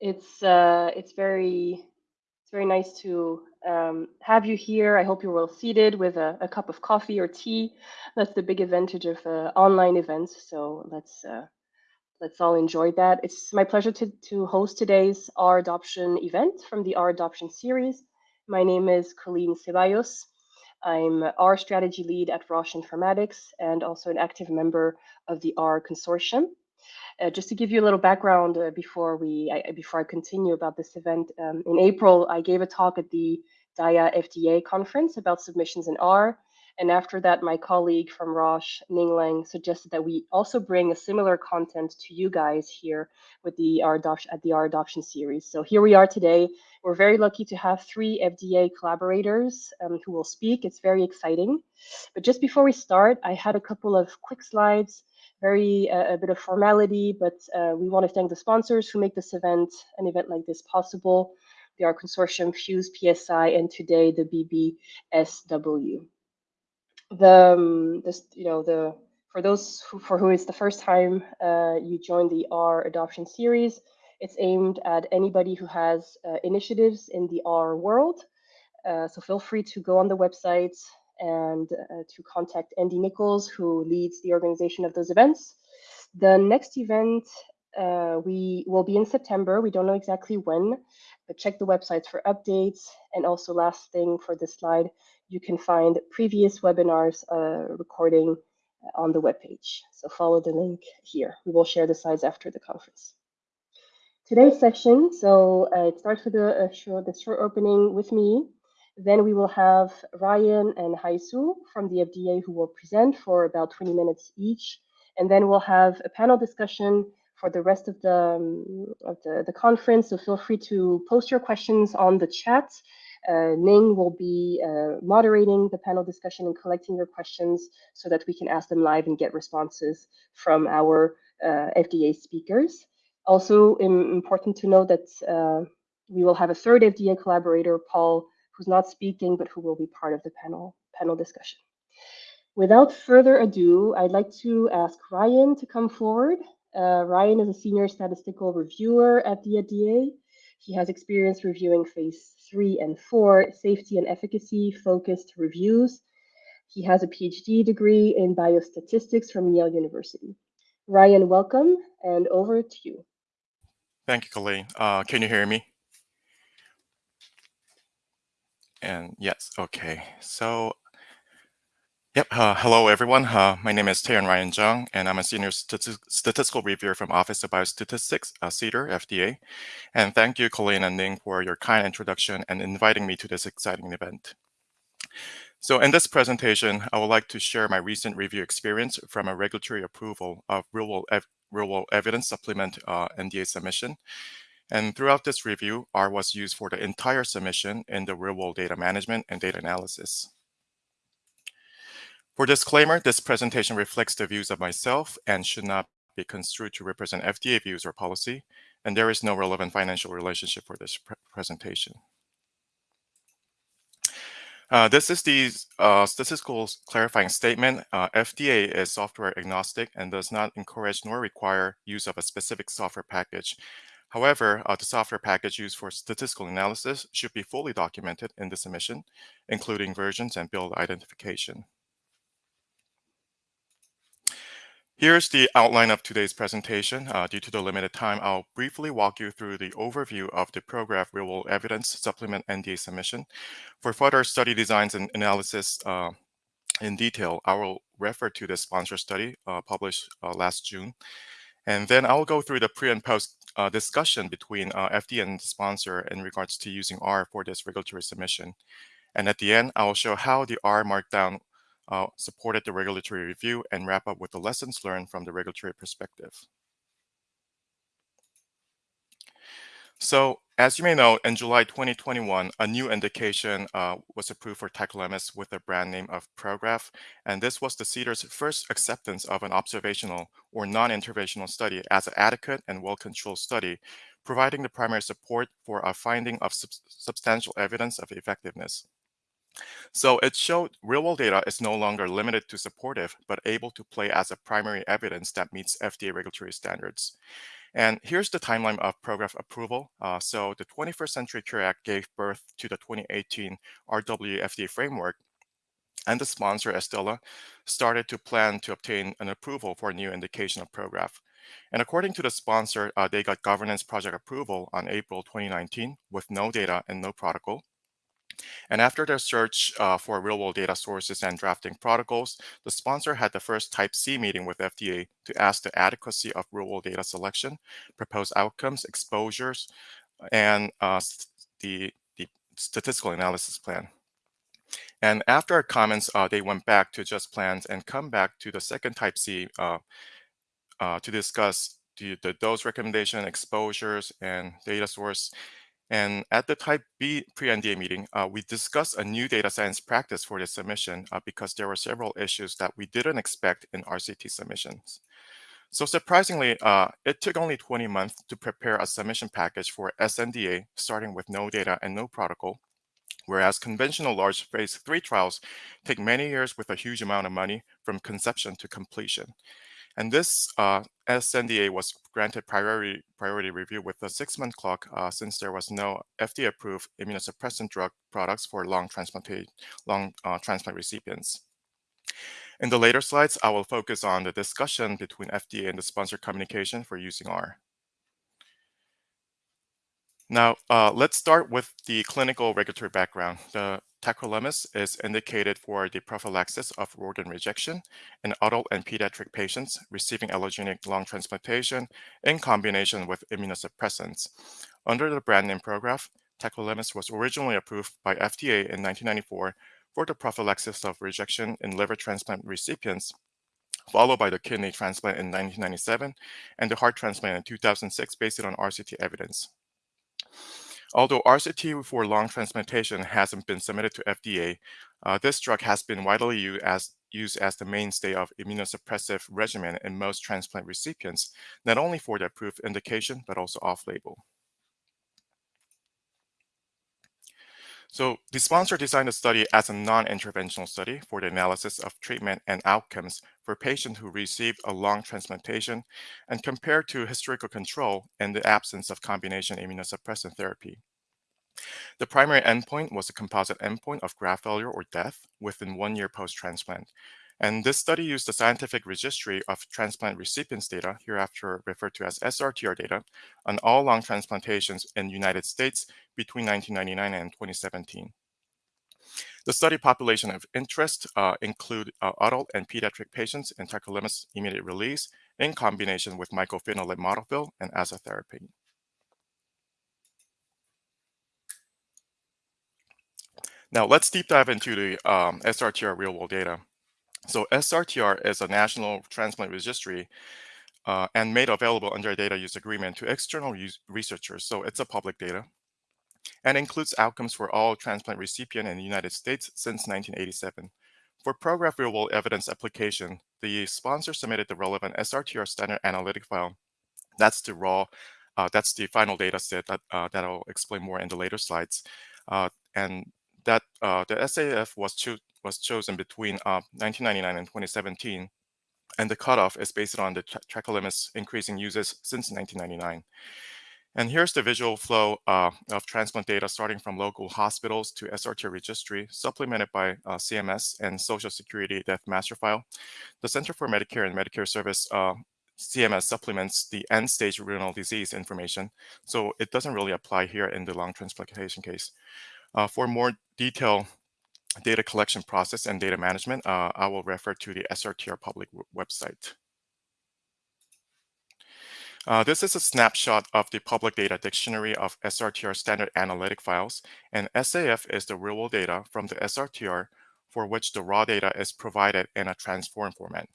It's uh, it's very it's very nice to um, have you here. I hope you're well seated with a, a, cup of coffee or tea. That's the big advantage of uh, online events. So let's uh, let's all enjoy that. It's my pleasure to to host today's R adoption event from the R adoption series. My name is Coline Zeballos. I'm R strategy lead at Roche Informatics and also an active member of the R consortium. Uh, just to give you a little background uh, before we I, before I continue about this event, um, in April I gave a talk at the DIA FDA conference about submissions in R, and after that my colleague from Roche, Ning Leng, suggested that we also bring a similar content to you guys here with the R adoption at the R adoption series. So here we are today. We're very lucky to have three FDA collaborators um, who will speak. It's very exciting. But just before we start, I had a couple of quick slides very uh, a bit of formality, but uh, we want to thank the sponsors who make this event, an event like this possible. The R Consortium, PHUSE PSI, and today the BBSW. The, um, this, you know, the for those who, for who it's the first time uh, you join the R adoption series, it's aimed at anybody who has uh, initiatives in the R world. Uh, so feel free to go on the website, and uh, to contact Andy Nicholls, who leads the organization of those events. The next event uh, we will be in September. We don't know exactly when, but check the websites for updates. And also last thing for this slide, you can find previous webinars uh, recording on the webpage. So follow the link here. We will share the slides after the conference. Today's session, so uh, it starts with a, a short, the short opening with me, then we will have Ryan and Hye Soo from the FDA who will present for about 20 minutes each. And then we'll have a panel discussion for the rest of the, um, of the, the, conference. So feel free to post your questions on the chat. Uh, Ning will be uh, moderating the panel discussion and collecting your questions so that we can ask them live and get responses from our uh, FDA speakers. Also important to know that uh, we will have a third FDA collaborator, Paul who's not speaking, but who will be part of the panel, panel discussion. Without further ado, I'd like to ask Ryan to come forward. Uh, Ryan is a senior statistical reviewer at the FDA. He has experience reviewing phase three and four safety and efficacy focused reviews. He has a PhD degree in biostatistics from Yale University. Ryan, welcome, and over to you. Thank you, Coline. Uh, can you hear me? And yes, okay. So, yep. Uh, hello, everyone. Uh, my name is Taeyeon Ryan Jung, and I'm a senior statistical reviewer from Office of Biostatistics, uh, CDER, FDA. And thank you, Coline and Ning, for your kind introduction and inviting me to this exciting event. So in this presentation, I would like to share my recent review experience from a regulatory approval of real-world ev real evidence supplement uh, NDA submission and throughout this review, R was used for the entire submission in the real-world data management and data analysis. For disclaimer, this presentation reflects the views of myself and should not be construed to represent FDA views or policy, and there is no relevant financial relationship for this pre presentation. Uh, this is the uh, statistical clarifying statement. Uh, FDA is software agnostic and does not encourage nor require use of a specific software package However, uh, the software package used for statistical analysis should be fully documented in the submission, including versions and build identification. Here's the outline of today's presentation. Uh, due to the limited time, I'll briefly walk you through the overview of the Prograf real-world evidence supplement NDA submission. For further study designs and analysis uh, in detail, I will refer to the sponsor study uh, published uh, last June. And then I'll go through the pre and post uh, discussion between uh, FDA and the sponsor in regards to using R for this regulatory submission. And at the end, I will show how the R markdown uh, supported the regulatory review and wrap up with the lessons learned from the regulatory perspective. So as you may know, in July 2021, a new indication uh, was approved for tacrolimus with the brand name of Prograf, and this was the CDER's first acceptance of an observational or non-interventional study as an adequate and well-controlled study, providing the primary support for a finding of sub substantial evidence of effectiveness. So it showed real-world data is no longer limited to supportive, but able to play as a primary evidence that meets FDA regulatory standards. And here's the timeline of Prograf approval. Uh, so the 21st Century Cure Act gave birth to the 2018 RW FDA framework, and the sponsor, Astellas, started to plan to obtain an approval for a new indication of Prograf. And according to the sponsor, uh, they got governance project approval on April 2019 with no data and no protocol. And after their search uh, for real-world data sources and drafting protocols, the sponsor had the first Type C meeting with FDA to ask the adequacy of real-world data selection, proposed outcomes, exposures, and uh, the, the statistical analysis plan. And after our comments, uh, they went back to just plans and come back to the second Type C uh, uh, to discuss the, the dose recommendation, exposures, and data source. And at the Type B pre-NDA meeting, uh, we discussed a new data science practice for this submission uh, because there were several issues that we didn't expect in RCT submissions. So surprisingly, uh, it took only 20 months to prepare a submission package for sNDA, starting with no data and no protocol, whereas conventional large phase three trials take many years with a huge amount of money from conception to completion. And this uh, sNDA was granted priority, priority review with a six-month clock uh, since there was no FDA-approved immunosuppressant drug products for long, long uh, transplant recipients. In the later slides, I will focus on the discussion between FDA and the sponsor communication for using R. Now, uh, let's start with the clinical regulatory background. The tacrolimus is indicated for the prophylaxis of organ rejection in adult and pediatric patients receiving allogeneic lung transplantation in combination with immunosuppressants. Under the brand name Prograf, tacrolimus was originally approved by FDA in 1994 for the prophylaxis of rejection in liver transplant recipients followed by the kidney transplant in 1997 and the heart transplant in 2006 based on RCT evidence. Although RCT for lung transplantation hasn't been submitted to FDA, uh, this drug has been widely used as, used as the mainstay of immunosuppressive regimen in most transplant recipients, not only for the approved indication, but also off-label. So the sponsor designed the study as a non-interventional study for the analysis of treatment and outcomes for patients who received a lung transplantation and compared to historical control in the absence of combination immunosuppressant therapy. The primary endpoint was a composite endpoint of graft failure or death within one year post-transplant. And this study used the scientific registry of transplant recipients data, hereafter referred to as SRTR data, on all lung transplantations in the United States between 1999 and 2017. The study population of interest uh, include uh, adult and pediatric patients in tacrolimus immediate release in combination with mycophenolate mofetil and azathioprine. Now let's deep dive into the um, SRTR real world data. So SRTR is a national transplant registry uh, and made available under a data use agreement to external researchers. So it's a public data and includes outcomes for all transplant recipient in the United States since 1987. For Prograf real world evidence application, the sponsor submitted the relevant SRTR standard analytic file. That's the raw, uh, that's the final data set that, uh, that I'll explain more in the later slides. Uh, and that uh, the SAF was, cho was chosen between uh, 1999 and 2017, and the cutoff is based on the tacrolimus increasing uses since 1999. And here's the visual flow uh, of transplant data starting from local hospitals to SRT registry, supplemented by uh, CMS and Social Security Death Master File. The Center for Medicare and Medicare Service uh, CMS supplements the end-stage renal disease information, so it doesn't really apply here in the lung transplantation case. Uh, for more detailed data collection process and data management, uh, I will refer to the SRTR public website. Uh, this is a snapshot of the public data dictionary of SRTR standard analytic files, and SAF is the real-world data from the SRTR for which the raw data is provided in a transform format.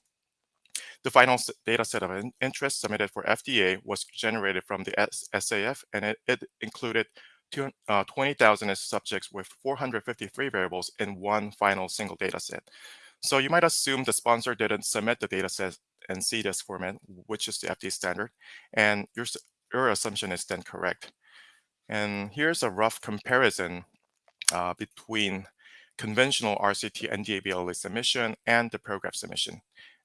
The final data set of interest submitted for FDA was generated from the SAF, and it, it included uh, 20,000 subjects with 453 variables in one final single data set. So you might assume the sponsor didn't submit the data set in CDISC format, which is the FDA standard, and your, your assumption is then correct. And here's a rough comparison uh, between conventional RCT NDA BLA submission and the Prograf submission.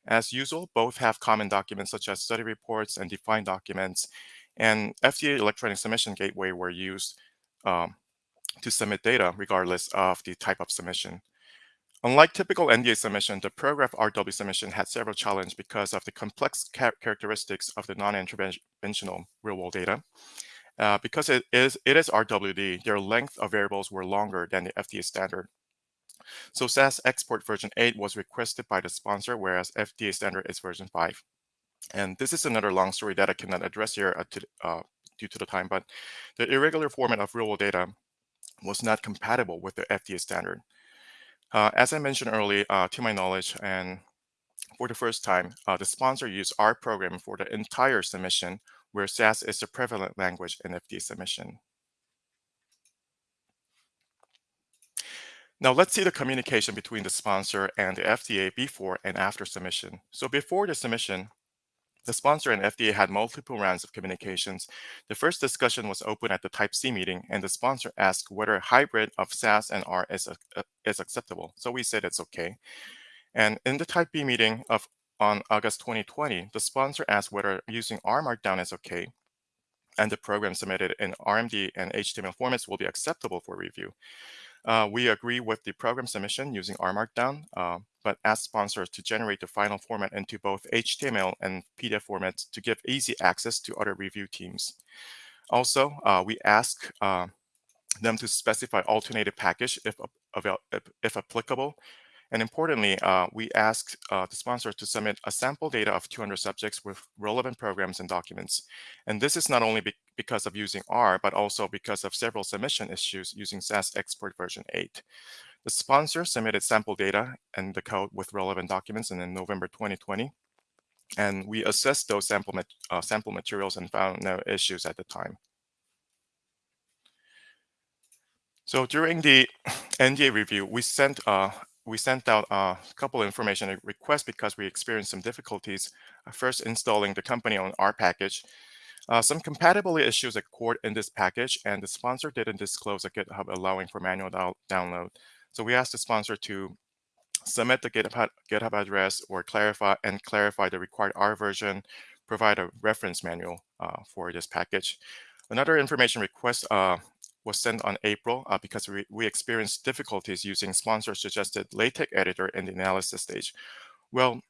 As usual, both have common documents such as study reports and defined documents, and FDA Electronic Submission Gateway were used um, to submit data regardless of the type of submission. Unlike typical NDA submission, the Prograf RW submission had several challenges because of the complex characteristics of the non-interventional real-world data. Uh, because it is, it is RWD, their length of variables were longer than the FDA standard. So SAS export version 8 was requested by the sponsor, whereas FDA standard is version 5. And this is another long story that I cannot address here uh, to, uh, due to the time, but the irregular format of real-world data was not compatible with the FDA standard. Uh, as I mentioned earlier, uh, to my knowledge, and for the first time, uh, the sponsor used R program for the entire submission, where SAS is the prevalent language in FDA submission. Now let's see the communication between the sponsor and the FDA before and after submission. So before the submission, the sponsor and FDA had multiple rounds of communications. The first discussion was open at the Type C meeting, and the sponsor asked whether a hybrid of SAS and R is, uh, is acceptable. So we said it's okay. And in the Type B meeting of on August 2020, the sponsor asked whether using R Markdown is okay, and the program submitted in RMD and HTML formats will be acceptable for review. Uh, we agree with the program submission using R Markdown, uh, but ask sponsors to generate the final format into both HTML and PDF formats to give easy access to other review teams. Also, uh, we ask uh, them to specify alternative package if, if, applicable, and importantly, uh, we ask uh, the sponsor to submit a sample data of 200 subjects with relevant programs and documents. And this is not only because of using R, but also because of several submission issues using SAS export version 8. The sponsor submitted sample data and the code with relevant documents in November 2020. And we assessed those sample, uh, sample materials and found no issues at the time. So during the NDA review, we sent uh, we sent out a couple of information requests because we experienced some difficulties uh, first installing the company on R package. Uh, some compatibility issues occurred in this package and the sponsor didn't disclose a GitHub allowing for manual download. So we asked the sponsor to submit the GitHub, GitHub address or clarify and clarify the required R version, provide a reference manual uh, for this package. Another information request uh, was sent on April uh, because we, we experienced difficulties using sponsor-suggested LaTeX editor in the analysis stage. Well,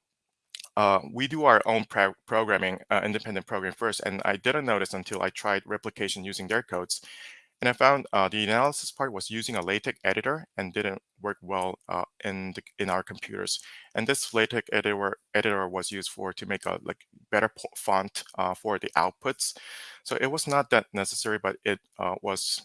uh, we do our own pro programming, uh, independent program first, and I didn't notice until I tried replication using their codes. And I found uh, the analysis part was using a LaTeX editor and didn't work well uh, in the, in our computers. And this LaTeX editor editor was used for to make a like better font uh, for the outputs. So it was not that necessary, but it was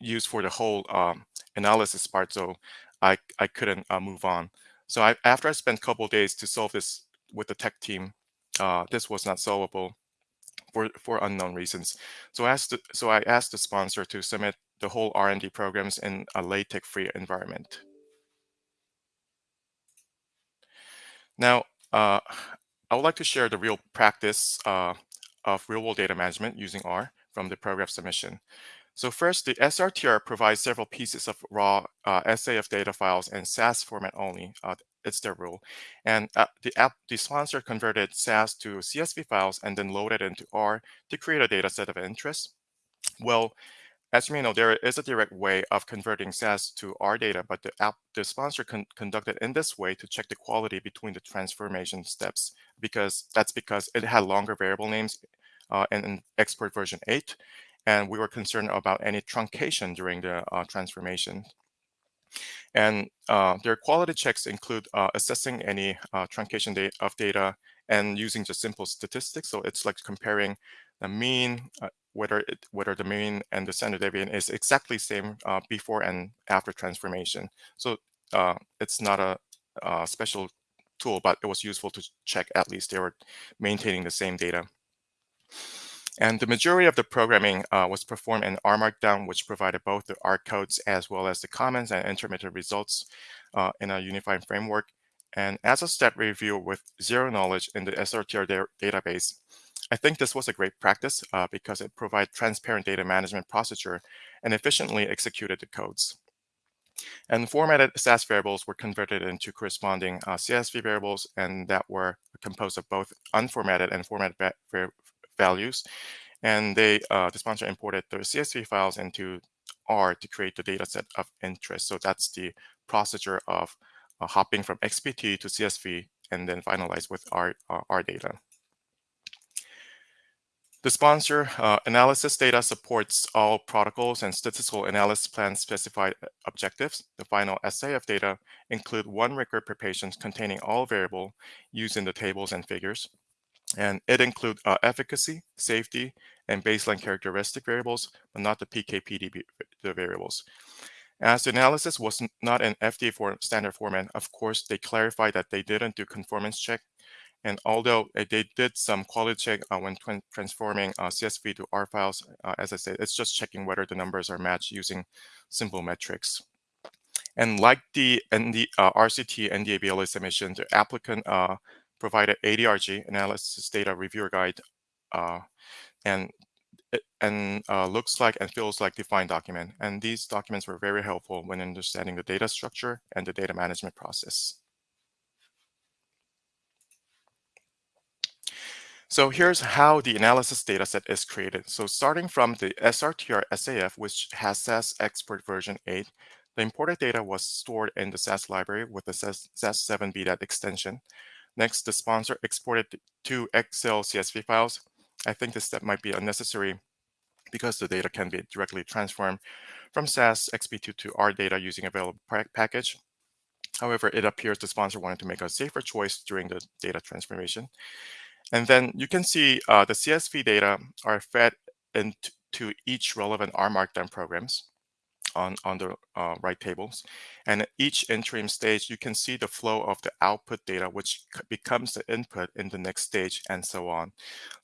used for the whole um, analysis part, so I, I couldn't move on. So I, after I spent a couple days to solve this with the tech team, uh, this was not solvable for, for unknown reasons. So, I asked so I asked the sponsor to submit the whole RMD programs in a LaTeX-free environment. Now, uh, I would like to share the real practice uh, of real-world data management using R from the Prograf submission. So first, the SRTR provides several pieces of raw uh, SAF data files in SAS format only. Uh, it's their rule. And uh, the, app, the sponsor converted SAS to CSV files and then loaded into R to create a data set of interest. Well, as you may know, there is a direct way of converting SAS to R data, but the, app, the sponsor con conducted in this way to check the quality between the transformation steps, because that's because it had longer variable names uh, in, in export version 8 and we were concerned about any truncation during the uh, transformation. And uh, their quality checks include uh, assessing any uh, truncation da of data and using just simple statistics. So it's like comparing the mean, uh, whether it, whether the mean and the standard deviation is exactly same uh, before and after transformation. So it's not a, a special tool, but it was useful to check at least they were maintaining the same data. And the majority of the programming uh, was performed in R Markdown, which provided both the R codes as well as the comments and intermittent results uh, in a unified framework. And as a step review with zero knowledge in the SRTR da database, I think this was a great practice uh, because it provided transparent data management procedure and efficiently executed the codes. And formatted SAS variables were converted into corresponding uh, CSV variables, and that were composed of both unformatted and formatted values. And they, uh, the sponsor imported the CSV files into R to create the data set of interest. So that's the procedure of uh, hopping from XPT to CSV and then finalize with R, uh, data. The sponsor uh, analysis data supports all protocols and statistical analysis plan specified objectives. The final SAF data include one record per patient containing all variable used in the tables and figures. And it includes uh, efficacy, safety, and baseline characteristic variables, but not the PKPD the variables. As the analysis was not an FDA for standard format, of course, they clarified that they didn't do conformance check. And although uh, they did some quality check uh, when transforming uh, CSV to R files, uh, as I said, it's just checking whether the numbers are matched using simple metrics. And like the ND, uh, RCT NDA BLA submission, the applicant uh, provided ADRG, Analysis Data Reviewer Guide, and and uh, looks like and feels like defined document. And these documents were very helpful when understanding the data structure and the data management process. So here's how the analysis dataset is created. So starting from the SRTR SAF, which has SAS export version 8, the imported data was stored in the SAS library with the SAS7BDAT extension. Next, the sponsor exported two Excel CSV files I think this step might be unnecessary because the data can be directly transformed from SAS XPT to R data using available package. However, it appears the sponsor wanted to make a safer choice during the data transformation. And then you can see uh, the CSV data are fed into each relevant R Markdown programs on, on the uh, right tables. And at each interim stage, you can see the flow of the output data, which becomes the input in the next stage and so on.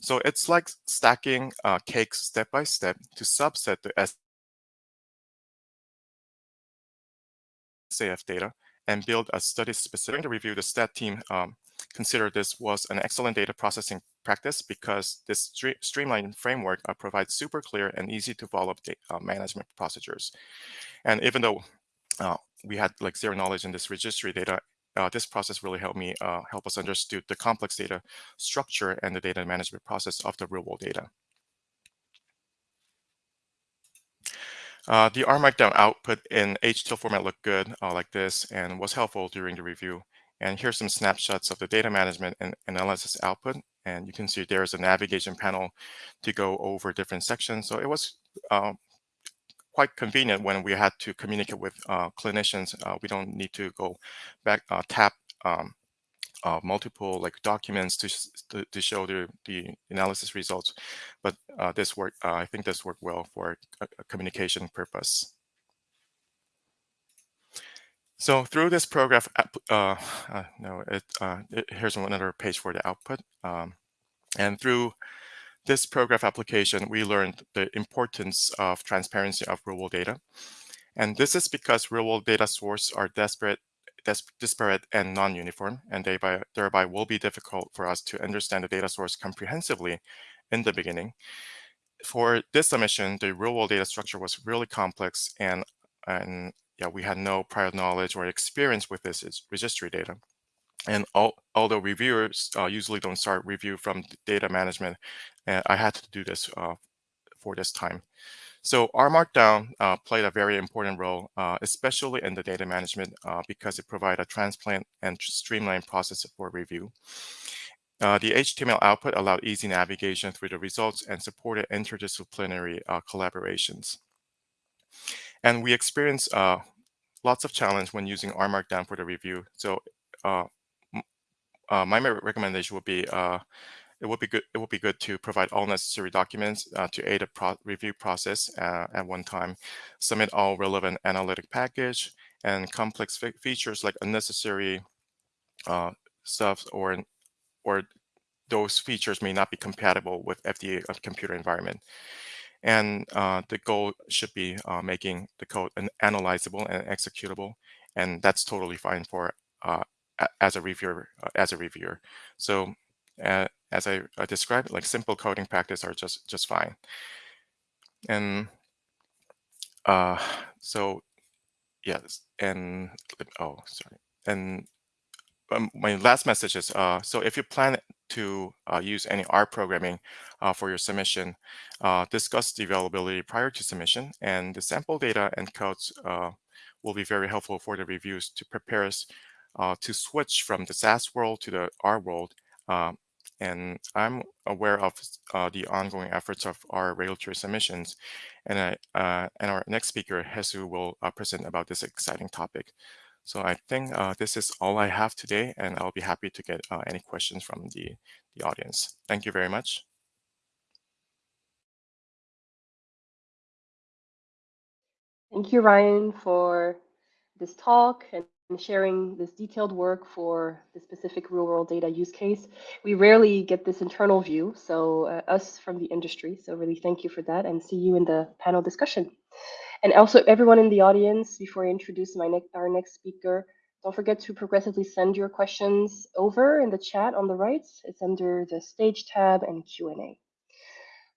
So it's like stacking uh, cakes step by step to subset the SAF data and build a study specific to review the stat team um, consider this was an excellent data processing practice because this streamlined framework uh, provides super clear and easy to follow uh, management procedures. And even though uh, we had like zero knowledge in this registry data, uh, this process really helped me uh, help us understand the complex data structure and the data management process of the real world data. Uh, the R Markdown output in HTML format looked good uh, like this and was helpful during the review. And here's some snapshots of the data management and analysis output. And you can see there's a navigation panel to go over different sections. So it was uh, quite convenient when we had to communicate with uh, clinicians. Uh, we don't need to go back, uh, tap um, uh, multiple like documents to, to, to, show the, the analysis results. But uh, this work, I think this worked well for a, communication purpose. So through this program, uh, uh, no, it, uh, it, here's another page for the output. Um, and through this program application, we learned the importance of transparency of real-world data. And this is because real-world data sources are disparate, disparate and non-uniform, and thereby, thereby will be difficult for us to understand the data source comprehensively in the beginning. For this submission, the real-world data structure was really complex and, and yeah, we had no prior knowledge or experience with this registry data. And all, although reviewers uh, usually don't start review from data management, uh, I had to do this uh, for this time. So R Markdown uh, played a very important role, uh, especially in the data management, uh, because it provided a transplant and streamlined process for review. the HTML output allowed easy navigation through the results and supported interdisciplinary collaborations. And we experienced uh, lots of challenge when using R Markdown for the review. So uh, uh, my recommendation would be uh, it would be good it would be good to provide all necessary documents uh, to aid a pro review process uh, at one time, submit all relevant analytic package and complex features like unnecessary stuff or or those features may not be compatible with FDA computer environment. And uh, the goal should be uh, making the code analyzable and executable. And that's totally fine for uh, as a reviewer. Uh, as a reviewer. So uh, as I, I, described, like simple coding practice are just just fine. And uh, so yes, and oh, sorry, and um, my last message is uh, so if you plan to uh, use any R programming uh, for your submission, uh, discuss the availability prior to submission, and the sample data and codes uh, will be very helpful for the reviews to prepare us uh, to switch from the SAS world to the R world. Um, and I'm aware of the ongoing efforts of our regulatory submissions, and, I, and our next speaker, Hye Soo, will present about this exciting topic. So I think uh, this is all I have today, and I'll be happy to get uh, any questions from the, the audience. Thank you very much. Thank you, Ryan, for this talk and sharing this detailed work for the specific real world data use case. We rarely get this internal view, so uh, us from the industry. So really thank you for that and see you in the panel discussion. And also everyone in the audience, before I introduce my our next speaker, don't forget to progressively send your questions over in the chat on the right. It's under the stage tab and Q&A.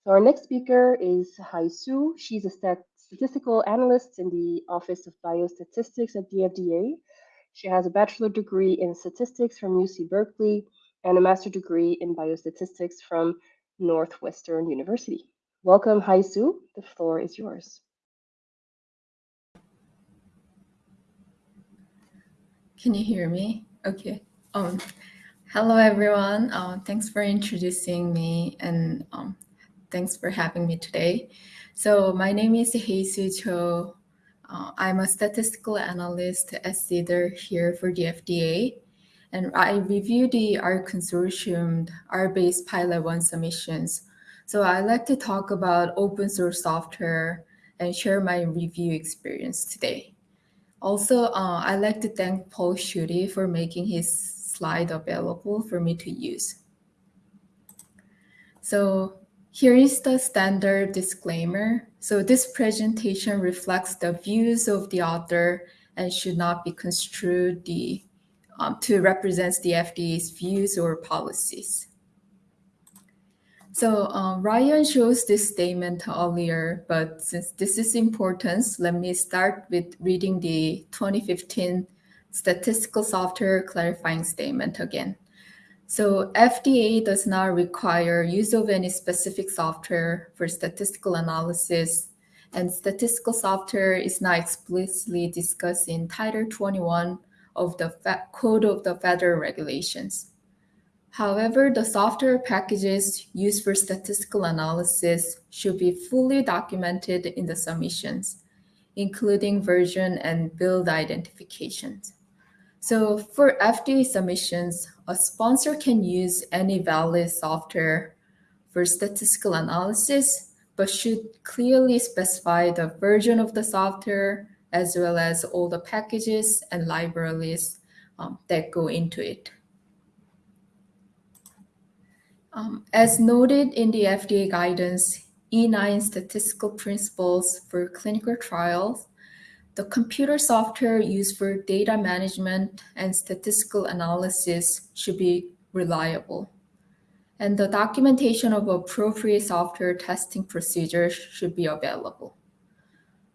So our next speaker is Hye Soo. She's a stat statistical analyst in the Office of Biostatistics at the FDA. She has a bachelor degree in statistics from UC Berkeley and a master degree in biostatistics from Northwestern University. Welcome, Hye Soo. The floor is yours. Can you hear me? Okay. Um, hello, everyone. Uh, thanks for introducing me and um, thanks for having me today. So my name is Hye Soo Cho. Uh, I'm a statistical analyst at CDER here for the FDA. And I review the R consortium R-based pilot one submissions. So I like to talk about open source software and share my review experience today. Also, uh, I'd like to thank Paul Schuette for making his slide available for me to use. So here is the standard disclaimer. So this presentation reflects the views of the author and should not be construed the, um, to represent the FDA's views or policies. So um, Ryan shows this statement earlier, but since this is important, let me start with reading the 2015 statistical software clarifying statement again. So FDA does not require use of any specific software for statistical analysis, and statistical software is not explicitly discussed in Title 21 of the Code of the Federal Regulations. However, the software packages used for statistical analysis should be fully documented in the submissions, including version and build identifications. So for FDA submissions, a sponsor can use any valid software for statistical analysis, but should clearly specify the version of the software as well as all the packages and libraries um, that go into it. Um, as noted in the FDA guidance, E9 statistical principles for clinical trials, the computer software used for data management and statistical analysis should be reliable. And the documentation of appropriate software testing procedures should be available.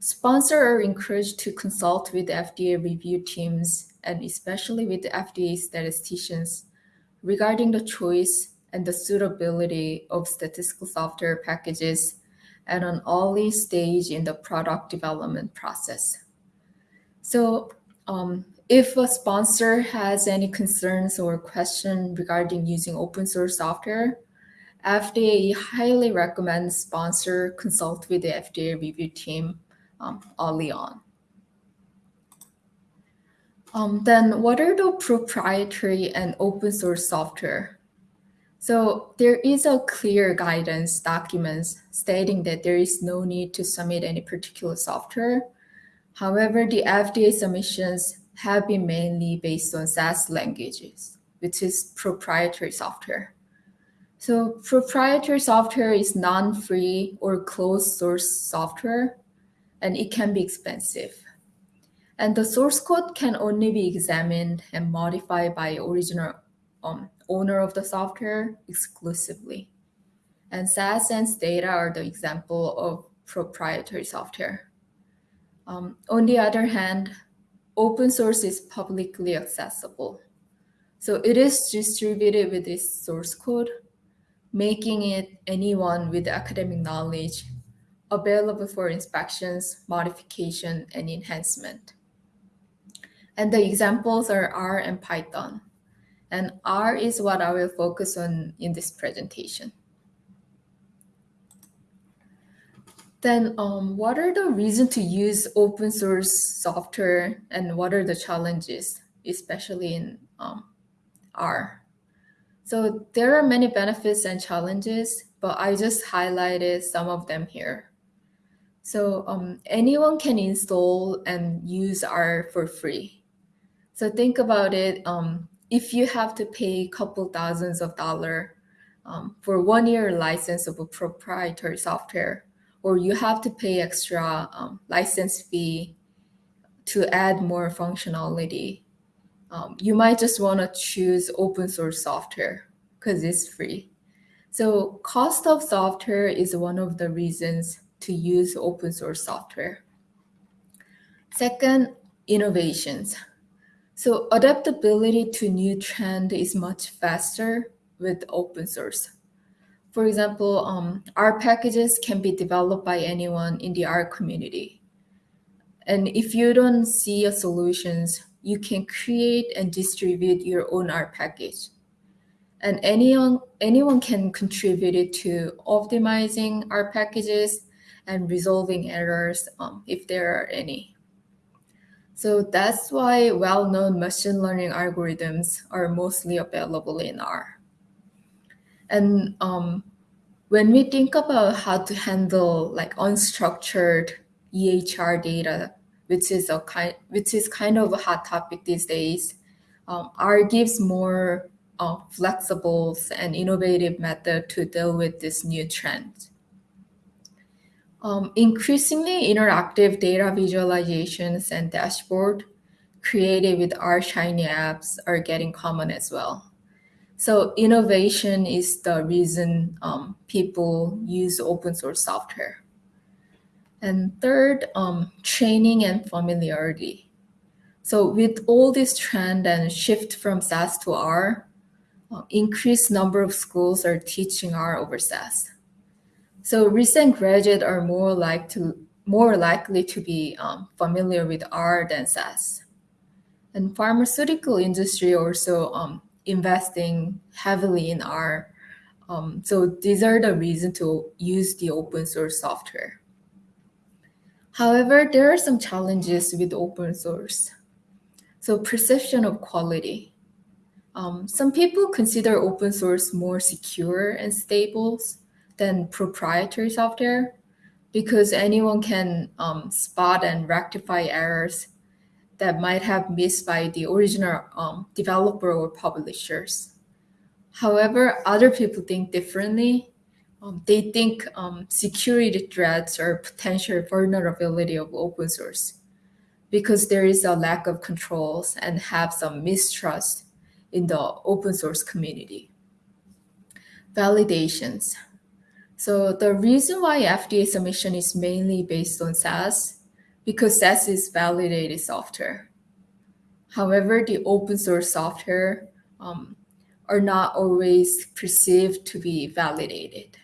Sponsors are encouraged to consult with FDA review teams and especially with the FDA statisticians regarding the choice and the suitability of statistical software packages at an early stage in the product development process. So um, if a sponsor has any concerns or question regarding using open source software, FDA highly recommends sponsor consult with the FDA review team um, early on. Um, then what are the proprietary and open source software? So there is a clear guidance documents stating that there is no need to submit any particular software. However, the FDA submissions have been mainly based on SAS languages, which is proprietary software. So proprietary software is non-free or closed source software, and it can be expensive. And the source code can only be examined and modified by original um, owner of the software exclusively. And SAS and Stata are the example of proprietary software. Um, on the other hand, open source is publicly accessible. So it is distributed with its source code, making it anyone with academic knowledge available for inspections, modification, and enhancement. And the examples are R and Python. And R is what I will focus on in this presentation. Then um, what are the reasons to use open source software and what are the challenges, especially in um, R? So there are many benefits and challenges, but I just highlighted some of them here. So um, anyone can install and use R for free. So think about it. Um, if you have to pay a couple thousands of dollars um, for one year license of a proprietary software, or you have to pay extra um, license fee to add more functionality, um, you might just want to choose open source software because it's free. So cost of software is one of the reasons to use open source software. Second, innovations. So adaptability to new trend is much faster with open source. For example, um, R packages can be developed by anyone in the R community. And if you don't see a solutions, you can create and distribute your own R package. And anyone, anyone can contribute it to optimizing R packages and resolving errors um, if there are any. So that's why well-known machine learning algorithms are mostly available in R. And um, when we think about how to handle like unstructured EHR data, which is a kind, which is kind of a hot topic these days, um, R gives more uh, flexible and innovative method to deal with this new trend. Um, increasingly interactive data visualizations and dashboard created with R Shiny apps are getting common as well. So innovation is the reason um, people use open source software. And third, um, training and familiarity. So with all this trend and shift from SAS to R, uh, increased number of schools are teaching R over SAS. So recent graduates are more like to more likely to be um, familiar with R than SAS. And pharmaceutical industry also um, investing heavily in R. Um, so these are the reasons to use the open source software. However, there are some challenges with open source. So perception of quality. Um, some people consider open source more secure and stable than proprietary software because anyone can um, spot and rectify errors that might have missed by the original um, developer or publishers. However, other people think differently. Um, they think um, security threats or potential vulnerability of open source because there is a lack of controls and have some mistrust in the open source community. Validations. So the reason why FDA submission is mainly based on SAS, because SAS is validated software. However, the open source software um, are not always perceived to be validated.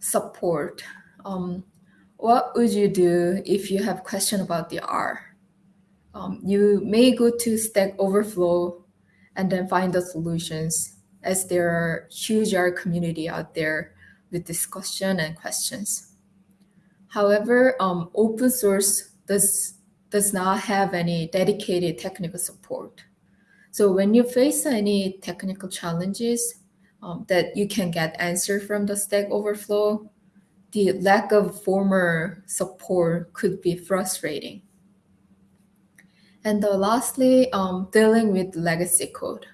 Support. Um, what would you do if you have question about the R? Um, you may go to Stack Overflow and then find the solutions as there are huge R community out there with discussion and questions. However, um, open source does, does not have any dedicated technical support. So when you face any technical challenges um, that you can get answer from the Stack Overflow, the lack of former support could be frustrating. And lastly, um, dealing with legacy code.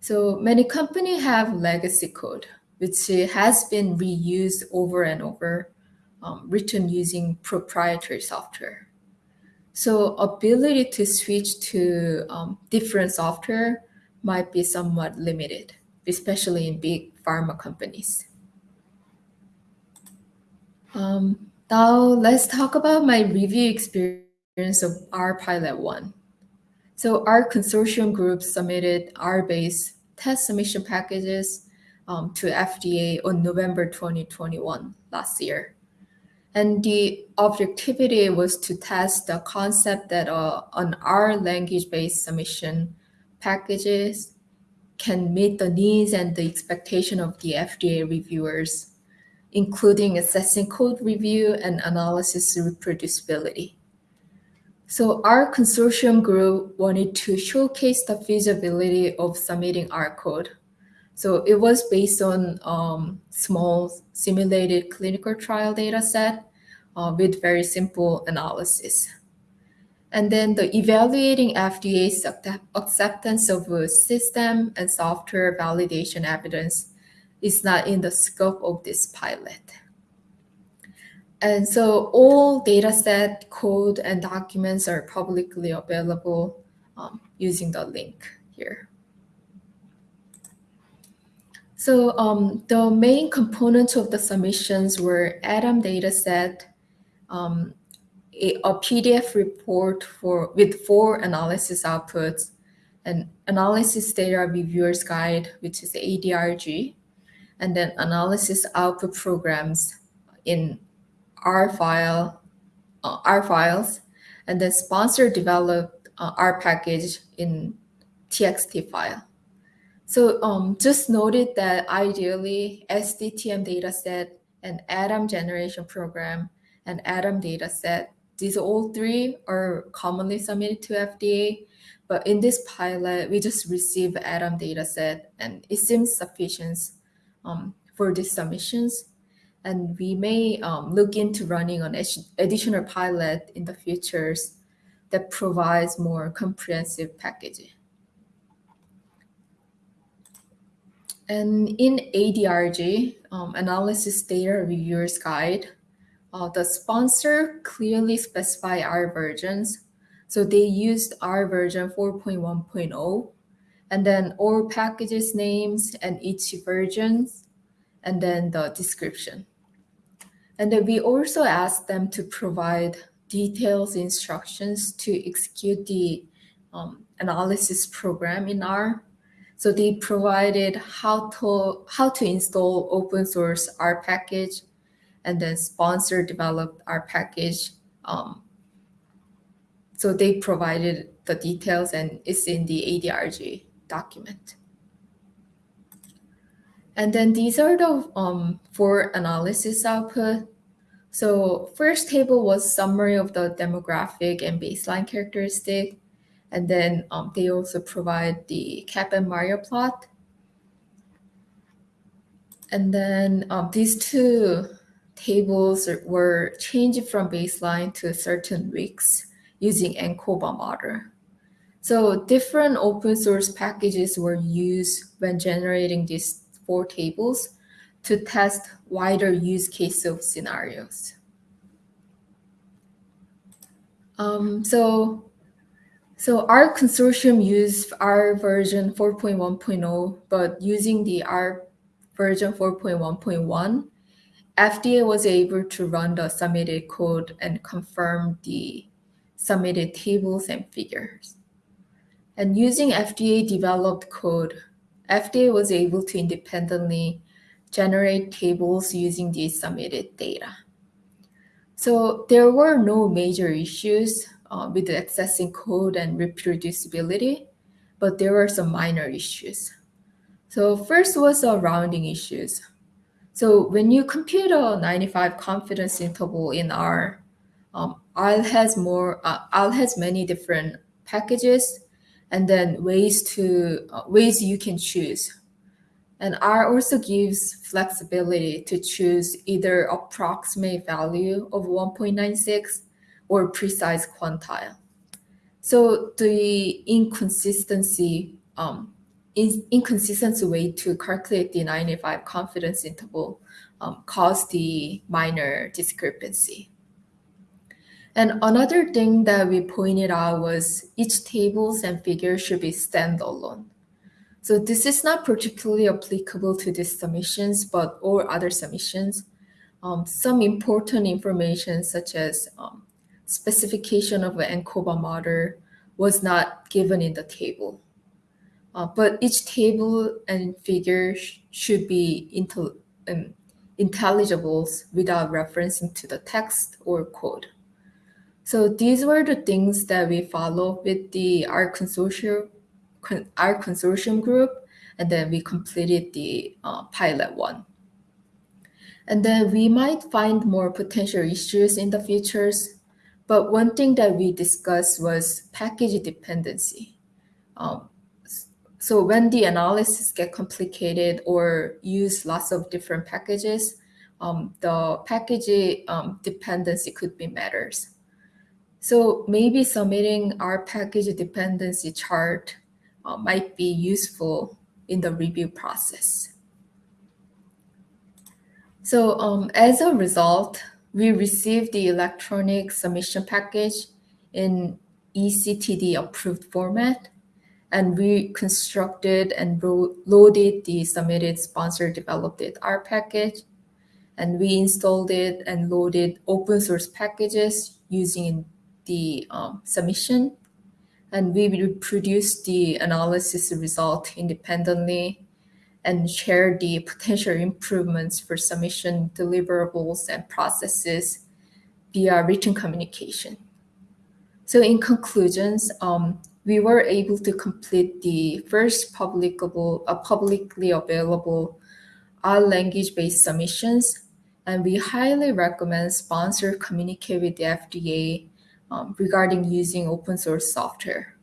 So many companies have legacy code, which has been reused over and over, um, written using proprietary software. So ability to switch to um, different software might be somewhat limited, especially in big pharma companies. Um, Now let's talk about my review experience of R Pilot 1. So R consortium group submitted R-based test submission packages um, to FDA on November 2021 last year. And the objectivity was to test the concept that uh, an R language-based submission packages can meet the needs and the expectation of the FDA reviewers, including assessing code review and analysis reproducibility. So R consortium group wanted to showcase the feasibility of submitting R code. So it was based on um, small simulated clinical trial data set uh, with very simple analysis. And then the evaluating FDA's acceptance of system and software validation evidence is not in the scope of this pilot. And so all dataset, code, and documents are publicly available um, using the link here. So um, the main components of the submissions were ADaM dataset, um, a, a, PDF report for with four analysis outputs, an analysis data reviewer's guide, which is ADRG, and then analysis output programs in R file, uh, R files, and then sponsor developed uh, R package in TXT file. So um, just noted that ideally SDTM dataset and ADaM generation program and ADaM dataset, these all three are commonly submitted to FDA. But in this pilot, we just received ADaM dataset and it seems sufficient um, for these submissions and we may um, look into running an additional pilot in the futures that provides more comprehensive packaging. And in ADRG, um, Analysis Data Reviewers Guide, uh, the sponsor clearly specify R versions. So they used R version 4.1.0, and then all packages names and each versions, and then the description. And then we also asked them to provide details instructions to execute the um, analysis program in R. So they provided how to how to install open source R package, and then sponsor developed R package. Um, so they provided the details, and it's in the ADRG document. And then these are the um, four analysis output. So first table was summary of the demographic and baseline characteristic. And then um, they also provide the Kaplan-Meier plot. And then um, these two tables were changed from baseline to certain weeks using ANCOVA model. So different open source packages were used when generating these four tables to test wider use case of scenarios. Um, so, so R consortium used R version 4.1.0, but using the R version 4.1.1, FDA was able to run the submitted code and confirm the submitted tables and figures. And using FDA developed code, FDA was able to independently generate tables using the submitted data. So there were no major issues uh, with accessing code and reproducibility, but there were some minor issues. So first was the rounding issues. So when you compute a 95 confidence interval in R, um, R has more, uh, R has many different packages and then ways to uh, ways you can choose. And R also gives flexibility to choose either approximate value of 1.96 or precise quantile. So the inconsistency, um, in, inconsistent way to calculate the 95 confidence interval um, caused the minor discrepancy. And another thing that we pointed out was each tables and figures should be standalone. So this is not particularly applicable to these submissions, but all other submissions. um, some important information such as um, specification of an ANCOVA model was not given in the table. Uh, but each table and figure sh should be intel um, intelligible without referencing to the text or code. So these were the things that we follow with the R consortium, R consortium group, and then we completed the uh, pilot one. And then we might find more potential issues in the futures. But one thing that we discussed was package dependency. Um, so when the analysis get complicated or use lots of different packages, um, the package um, dependency could be matters. So maybe submitting R package dependency chart uh, might be useful in the review process. So um, as a result, we received the electronic submission package in ECTD approved format, and we constructed and loaded the submitted sponsor developed R package, and we installed it and loaded open source packages using the um, submission, and we reproduced the analysis result independently and share the potential improvements for submission deliverables and processes via written communication. So in conclusions, um, we were able to complete the first uh, publicly available R language-based submissions, and we highly recommend sponsor communicate with the FDA um, regarding using open source software.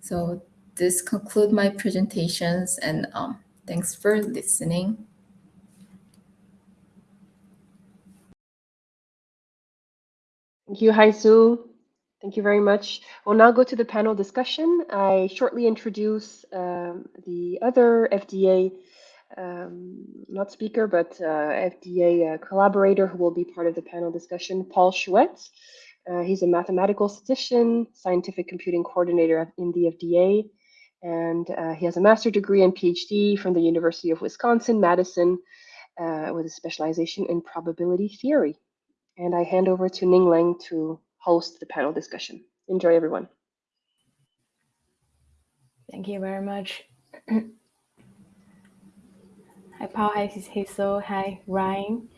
So this conclude my presentations and um, Thanks for listening. Thank you, Hye Soo. Thank you very much. We'll now go to the panel discussion. I shortly introduce um, the other FDA, um, not speaker, but uh, FDA uh, collaborator who will be part of the panel discussion, Paul Schuette. Uh, he's a mathematical statistician, scientific computing coordinator in the FDA, and uh, he has a master's degree and PhD from the University of Wisconsin, Madison, uh, with a specialization in probability theory. And I hand over to Ning Leng to host the panel discussion. Enjoy, everyone. Thank you very much. hi, Paul. Hi, Hye Soo. Hi, Ryan.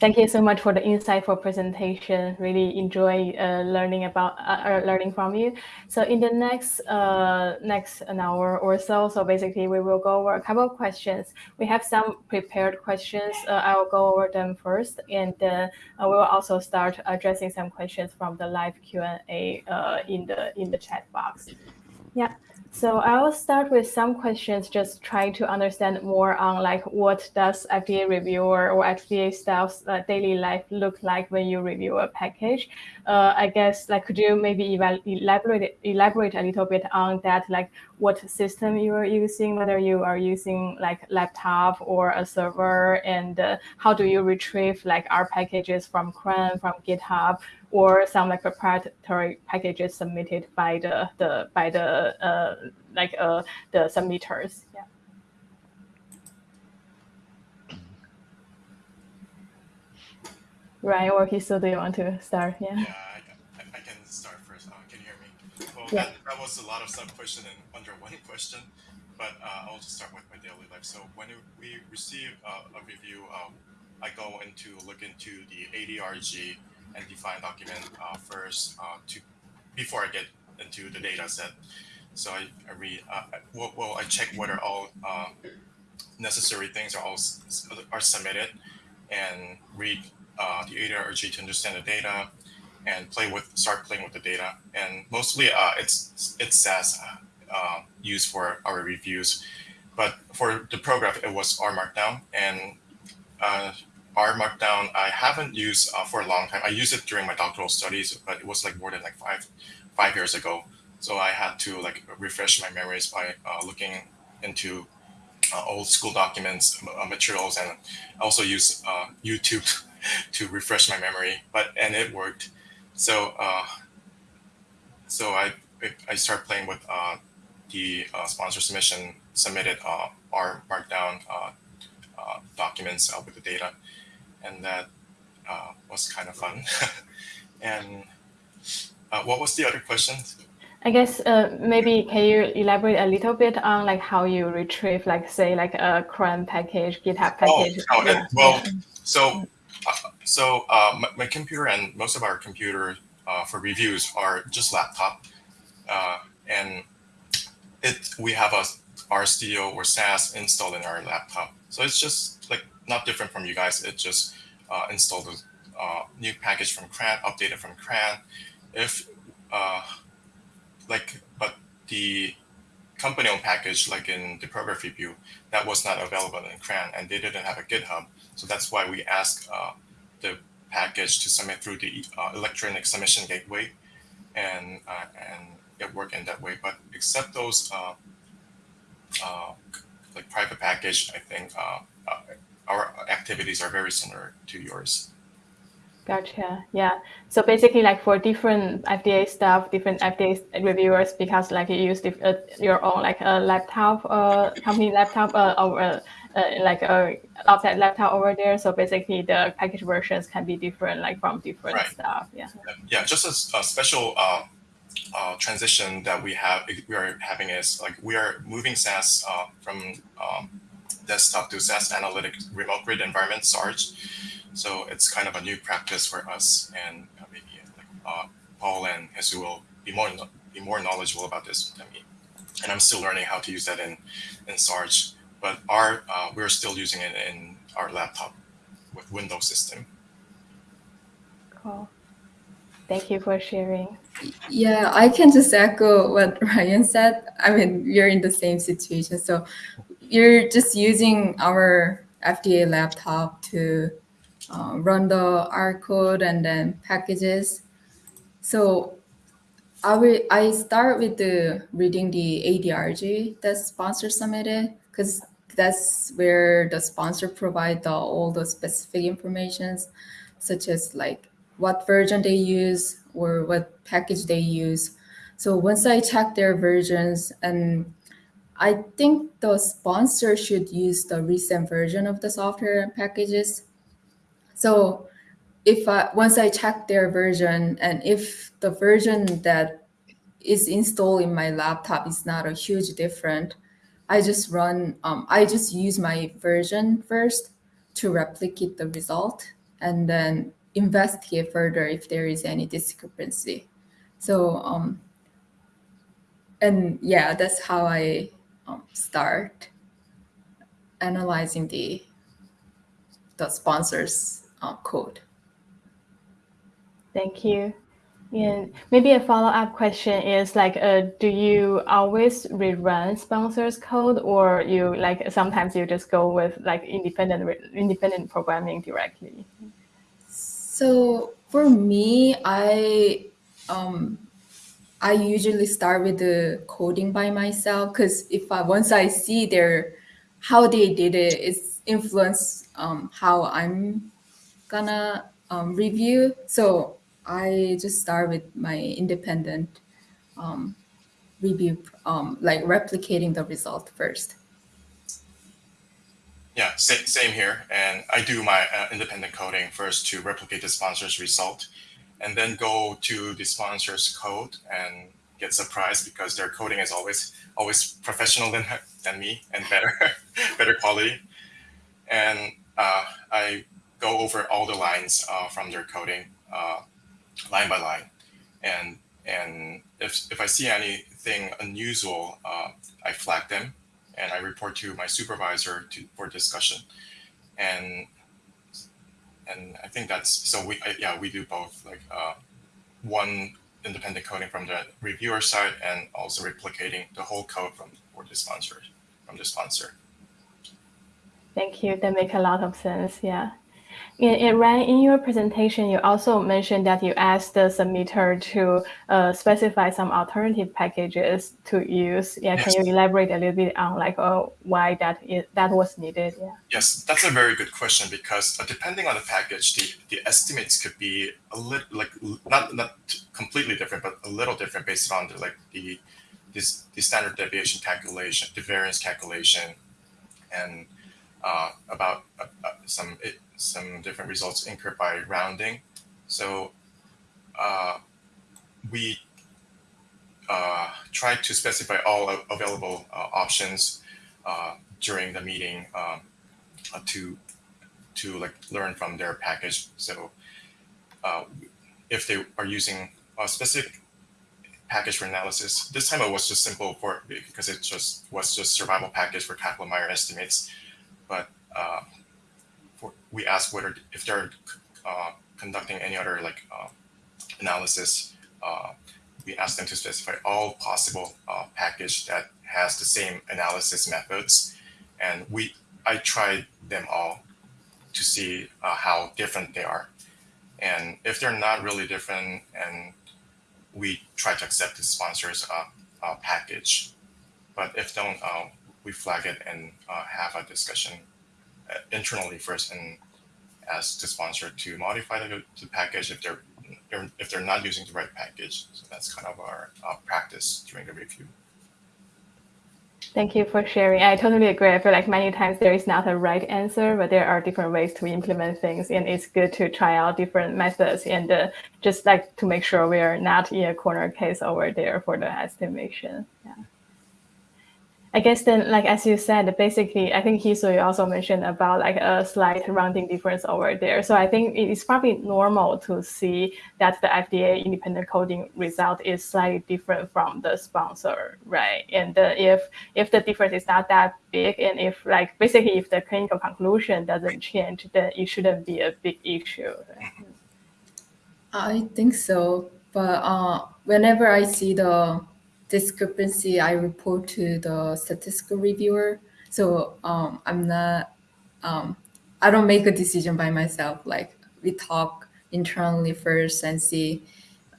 Thank you so much for the insightful presentation. Really enjoy uh, learning about uh, uh, learning from you. So in the next uh, next an hour or so, so basically we will go over a couple of questions. We have some prepared questions. Uh, I will go over them first, and uh, we will also start addressing some questions from the live Q and A in the in the chat box. Yeah. So I will start with some questions, just trying to understand more on like what does FDA reviewer or FDA staff's uh, daily life look like when you review a package. Uh, I guess like could you maybe elaborate elaborate a little bit on that, like what system you are using, whether you are using like laptop or a server, and uh, how do you retrieve like R packages from CRAN, from GitHub, or some like proprietary packages submitted by the the by the uh, like uh, the submitters. Yeah. Ryan or Hye Soo, do you want to start? Yeah. Yeah, I, I can start first. Uh, can you hear me? Well, yeah. that, that was a lot of sub question and under one question, but uh, I'll just start with my daily life. So when we receive uh, a review, um, I go into look into the ADRG and define document uh, first uh, to before I get into the data set. So I, I read, uh, well, well, I check whether all uh, necessary things are all are submitted and read uh, the ADRG to understand the data and play with, start playing with the data. And mostly uh, it's, it's SAS used for our reviews. But for the program, it was R Markdown. And R Markdown, I haven't used uh, for a long time. I used it during my doctoral studies, but it was like more than like five five years ago. So I had to like refresh my memories by uh, looking into uh, old school documents, uh, materials, and also use uh, YouTube to refresh my memory. But and it worked. So uh, so I I started playing with the sponsor submission submitted R Markdown documents with the data and that uh, was kind of fun. and uh, what was the other question? I guess uh, maybe can you elaborate a little bit on like how you retrieve, like say, like a CRAN package, GitHub Oh, package? oh, Yeah. well, so uh, so uh, my, my computer and most of our computer uh, for reviews are just laptop, uh, and it we have a RStudio or SAS installed in our laptop. So it's just not different from you guys. It just uh, installed a uh, new package from CRAN, updated from CRAN. If uh, like, but the company-owned package, like in the Prograf review, that was not available in CRAN, and they didn't have a GitHub. So that's why we asked uh, the package to submit through the uh, electronic submission gateway, and uh, and it worked in that way. But except those like private package, I think uh, our activities are very similar to yours. Gotcha. Yeah. So basically, like for different FDA staff, different FDA reviewers, because like you use uh, your own like a laptop, uh, company laptop, uh, or uh, uh, like a outside laptop over there. So basically, the package versions can be different, like from different Right. staff. Yeah. yeah, just a, a special uh, uh, transition that we have we are having is like we are moving SAS uh, from um, desktop to SAS analytic remote grid environment SARGE. So it's kind of a new practice for us, and uh, maybe uh, Paul and Jesus will be more be more knowledgeable about this than me. And I'm still learning how to use that in in Sarge. But our uh, we're still using it in our laptop with Windows system. Cool. Thank you for sharing. Yeah, I can just echo what Ryan said. I mean, we're in the same situation. So you're just using our FDA laptop to uh, run the R code and then packages. So I will I start with the reading the ADRG that sponsor submitted because that's where the sponsor provide the, all the specific informations such as like what version they use or what package they use. So once I check their versions, and I think the sponsor should use the recent version of the software and packages. So if I once I check their version, and if the version that is installed in my laptop is not a huge different, I just run. Um, I just use my version first to replicate the result, and then investigate further if there is any discrepancy. So, um, and yeah, that's how I um, start analyzing the the sponsors uh, code. Thank you. And maybe a follow-up question is like, uh, do you always rerun sponsors code, or you like sometimes you just go with like independent independent programming directly? So for me, I um, I usually start with the coding by myself because if I once I see their how they did it, it's influence um, how I'm gonna um, review. So I just start with my independent um, review, um, like replicating the result first. Yeah, same, same here. And I do my uh, independent coding first to replicate the sponsor's result, and then go to the sponsor's code and get surprised because their coding is always always professional than than me and better better quality. And uh, I go over all the lines uh, from their coding, uh, line by line, and and if if I see anything unusual, uh, I flag them and I report to my supervisor to, for discussion. And and I think that's so we I, yeah we do both like uh, one independent coding from the reviewer side and also replicating the whole code from for the sponsor from the sponsor. Thank you. That makes a lot of sense. Yeah. And, Ryan, in your presentation, you also mentioned that you asked the submitter to uh, specify some alternative packages to use. Yeah, Yes. can you elaborate a little bit on like uh, why that is, that was needed? Yeah. Yes, that's a very good question because uh, depending on the package, the, the estimates could be a little like not not completely different, but a little different based on the like the this the standard deviation calculation, the variance calculation, and uh, about uh, uh, some it, some different results incurred by rounding. So uh, we uh, tried to specify all available uh, options uh, during the meeting um, uh, to to like learn from their package. So uh, if they are using a specific package for analysis, this time it was just simple for because it just was just survival package for Kaplan-Meier estimates. But we ask whether if they're uh, conducting any other like uh, analysis, uh, we ask them to specify all possible uh, package that has the same analysis methods, and we I tried them all to see uh, how different they are. And if they're not really different, and we try to accept the sponsor's package. But if don't, we flag it and have a discussion internally first and ask the sponsor to modify the, the package if they're if they're not using the right package. So that's kind of our practice during the review. Thank you for sharing. I totally agree. I feel like many times there is not a right answer, but there are different ways to implement things, and it's good to try out different methods and uh, just like to make sure we are not in a corner case over there for the estimation. Yeah. I guess then, like as you said, basically, I think Hye Soo also mentioned about like a slight rounding difference over there. So I think it is probably normal to see that the FDA independent coding result is slightly different from the sponsor, right? And uh, if if the difference is not that big, and if like basically if the clinical conclusion doesn't change, then it shouldn't be a big issue. I think so, but uh, whenever I see the discrepancy, I report to the statistical reviewer. So um, I'm not, um, I don't make a decision by myself. Like we talk internally first and see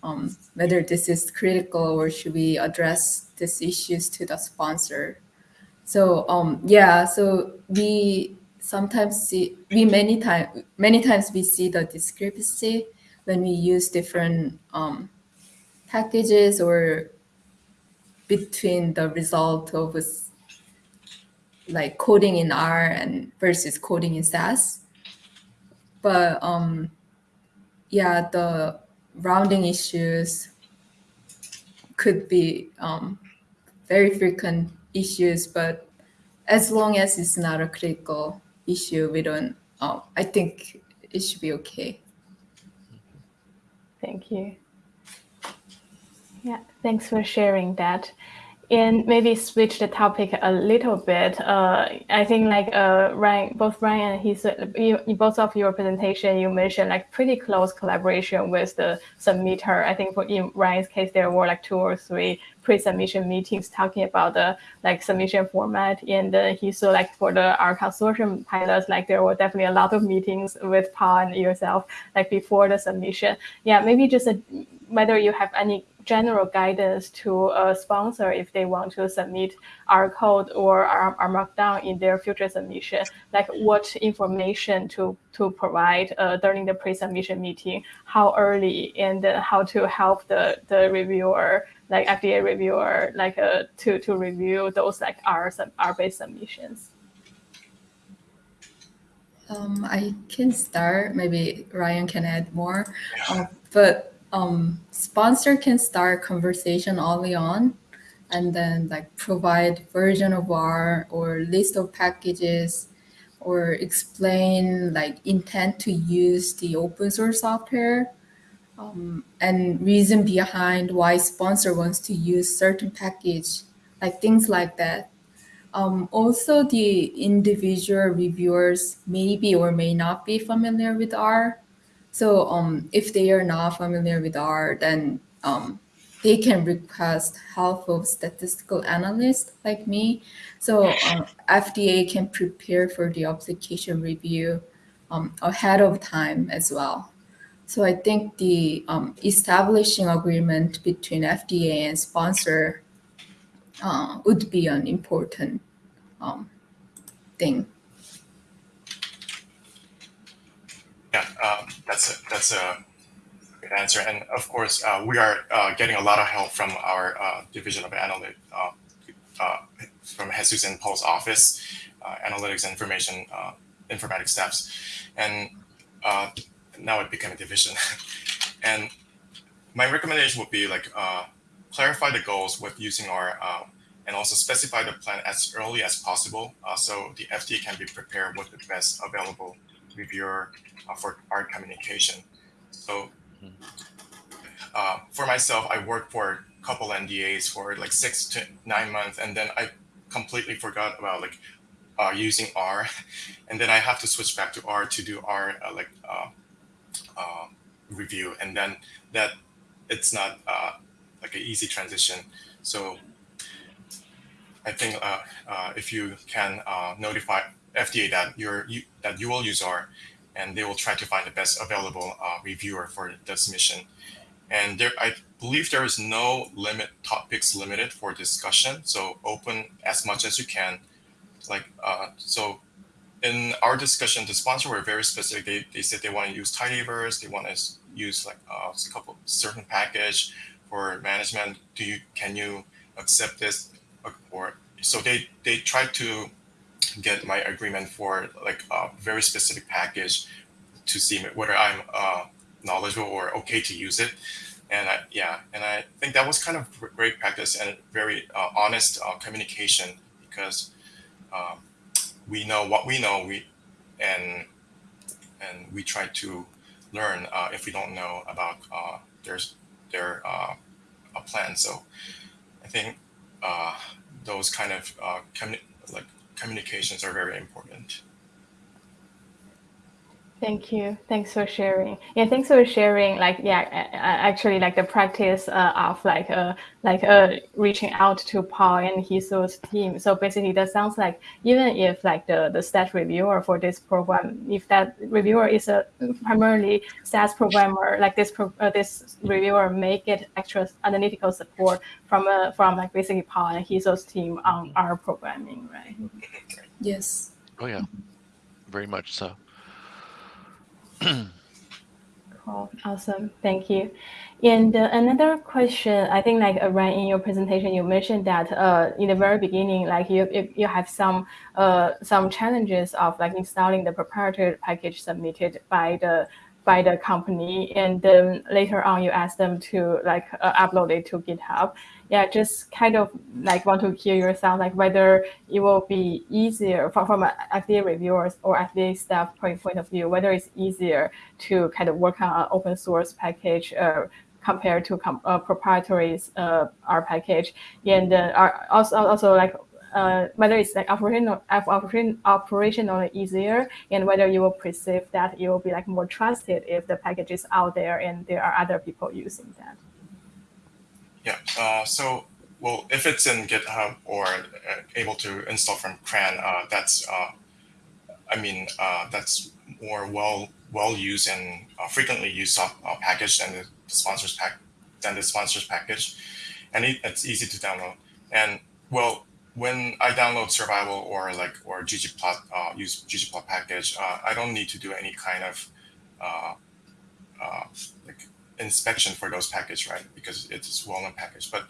um, whether this is critical or should we address these issues to the sponsor. So um, yeah, so we sometimes see we many times many times we see the discrepancy when we use different um, packages or between the result of like coding in R and versus coding in SAS. But um, yeah, the rounding issues could be um, very frequent issues, but as long as it's not a critical issue, we don't, uh, I think it should be okay. Thank you. Yeah, thanks for sharing that. And maybe switch the topic a little bit. Uh, I think like uh, Ryan, both Ryan and you, both of your presentation, you mentioned like pretty close collaboration with the submitter. I think for in Ryan's case, there were like two or three pre-submission meetings talking about the like submission format. And uh, Hye Soo like for the R consortium pilots, like there were definitely a lot of meetings with Paul and yourself like before the submission. Yeah, maybe just a, whether you have any general guidance to a sponsor if they want to submit R code or our, R markdown in their future submission, like what information to, to provide uh, during the pre-submission meeting, how early, and uh, how to help the, the reviewer, like FDA reviewer, like uh, to, to review those like R, R-based submissions. Um, I can start. Maybe Ryan can add more. Uh, but um, sponsor can start conversation early on and then like provide version of R or list of packages or explain like intent to use the open source software um, and reason behind why sponsor wants to use certain package, like things like that. Um, also, the individual reviewers may be or may not be familiar with R. So um, if they are not familiar with R, then um, they can request help of statistical analyst like me. So um, FDA can prepare for the application review um, ahead of time as well. So I think the um, establishing agreement between FDA and sponsor uh, would be an important um, thing. Yeah, um, that's a, that's a good answer. And of course, uh, we are uh, getting a lot of help from our uh, division of analytics, uh, uh, from Jesus and Paul's office, uh, analytics and information informatics staffs. and now it became a division. and my recommendation would be like clarify the goals with using R and also specify the plan as early as possible so the FDA can be prepared with the best available reviewer uh, for R communication. So uh, for myself, I worked for a couple NDAs for like six to nine months, and then I completely forgot about like uh, using R, and then I have to switch back to R to do R uh, like uh, uh, review, and then that it's not uh, like an easy transition. So I think uh, uh, if you can uh, notify FDA that you're you, that you will use R, and they will try to find the best available uh, reviewer for the submission. And there, I believe there is no limit topics limited for discussion. So open as much as you can. Like uh, so, in our discussion, the sponsor were very specific. They, they said they want to use tidyverse. They want to use like uh, a couple certain package for management. Do you can you accept this? Or so they they tried to get my agreement for like a very specific package to see whether I'm uh, knowledgeable or okay to use it. And I, yeah, and I think that was kind of great practice and very uh, honest uh, communication because um, we know what we know. We and and we try to learn uh, if we don't know about uh, their uh, plan. So I think those kind of like communications are very important. Thank you. Thanks for sharing. Yeah, thanks for sharing. Like, yeah, actually, like the practice uh, of like uh, like uh, reaching out to Paul and his team. So basically, that sounds like even if like the the stats reviewer for this program, if that reviewer is a primarily stats programmer, like this pro, uh, this reviewer may get extra analytical support from uh, from like basically Paul and his team on R programming, right? Yes. Oh yeah, very much so. cool. Awesome. Thank you. And uh, another question, I think like around in your presentation, you mentioned that uh, in the very beginning, like you you have some uh, some challenges of like installing the proprietary package submitted by the by the company, and then later on you ask them to like uh, upload it to GitHub yeah, just kind of like want to hear your thoughts, like whether it will be easier from, from an FDA reviewers or FDA staff point, point of view, whether it's easier to kind of work on an open source package uh, compared to com- uh, proprietary uh, R package, and uh, also also like uh, whether it's like operational operation operationally easier, and whether you will perceive that it will be like more trusted if the package is out there and there are other people using that. Yeah. Uh, so, well, if it's in GitHub or uh, able to install from CRAN, uh, that's, uh, I mean, uh, that's more well well used and uh, frequently used package than the sponsors pack than the sponsors package, and it, it's easy to download. And well, when I download Survival or like or ggplot use ggplot package, I don't need to do any kind of like inspection for those package, right? Because it's well-known package. But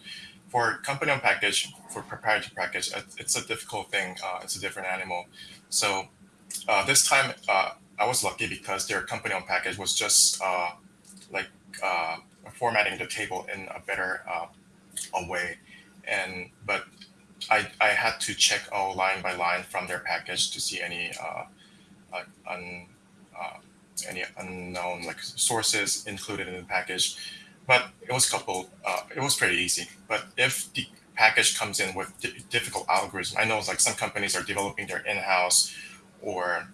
for company on package, for proprietary package, it's a difficult thing. Uh, it's a different animal. So uh, this time, uh, I was lucky because their company on package was just uh, like uh, formatting the table in a better uh, a way. And but I, I had to check all line by line from their package to see any un, any unknown like sources included in the package. But it was coupled. Uh, it was pretty easy. But if the package comes in with difficult algorithm, I know like some companies are developing their in-house or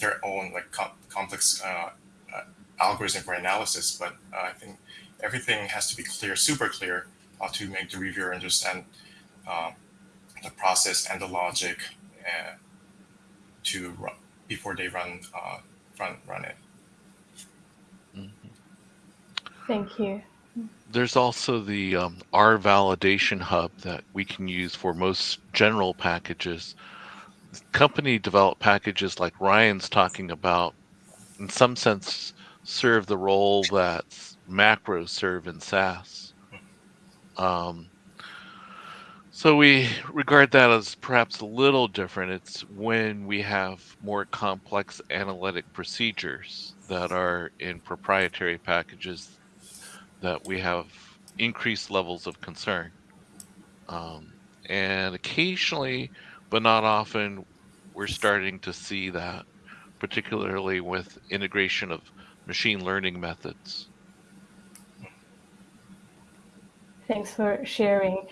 their own like com complex uh, uh, algorithm for analysis. But uh, I think everything has to be clear, super clear, uh, to make the reviewer understand um, the process and the logic uh, to run, before they run run run it. Thank you. There's also the um, R validation hub that we can use for most general packages. Company developed packages like Ryan's talking about, in some sense, serve the role that macros serve in SAS. Um, So we regard that as perhaps a little different. It's when we have more complex analytic procedures that are in proprietary packages that we have increased levels of concern. Um, and occasionally, but not often, we're starting to see that, particularly with integration of machine learning methods. Thanks for sharing.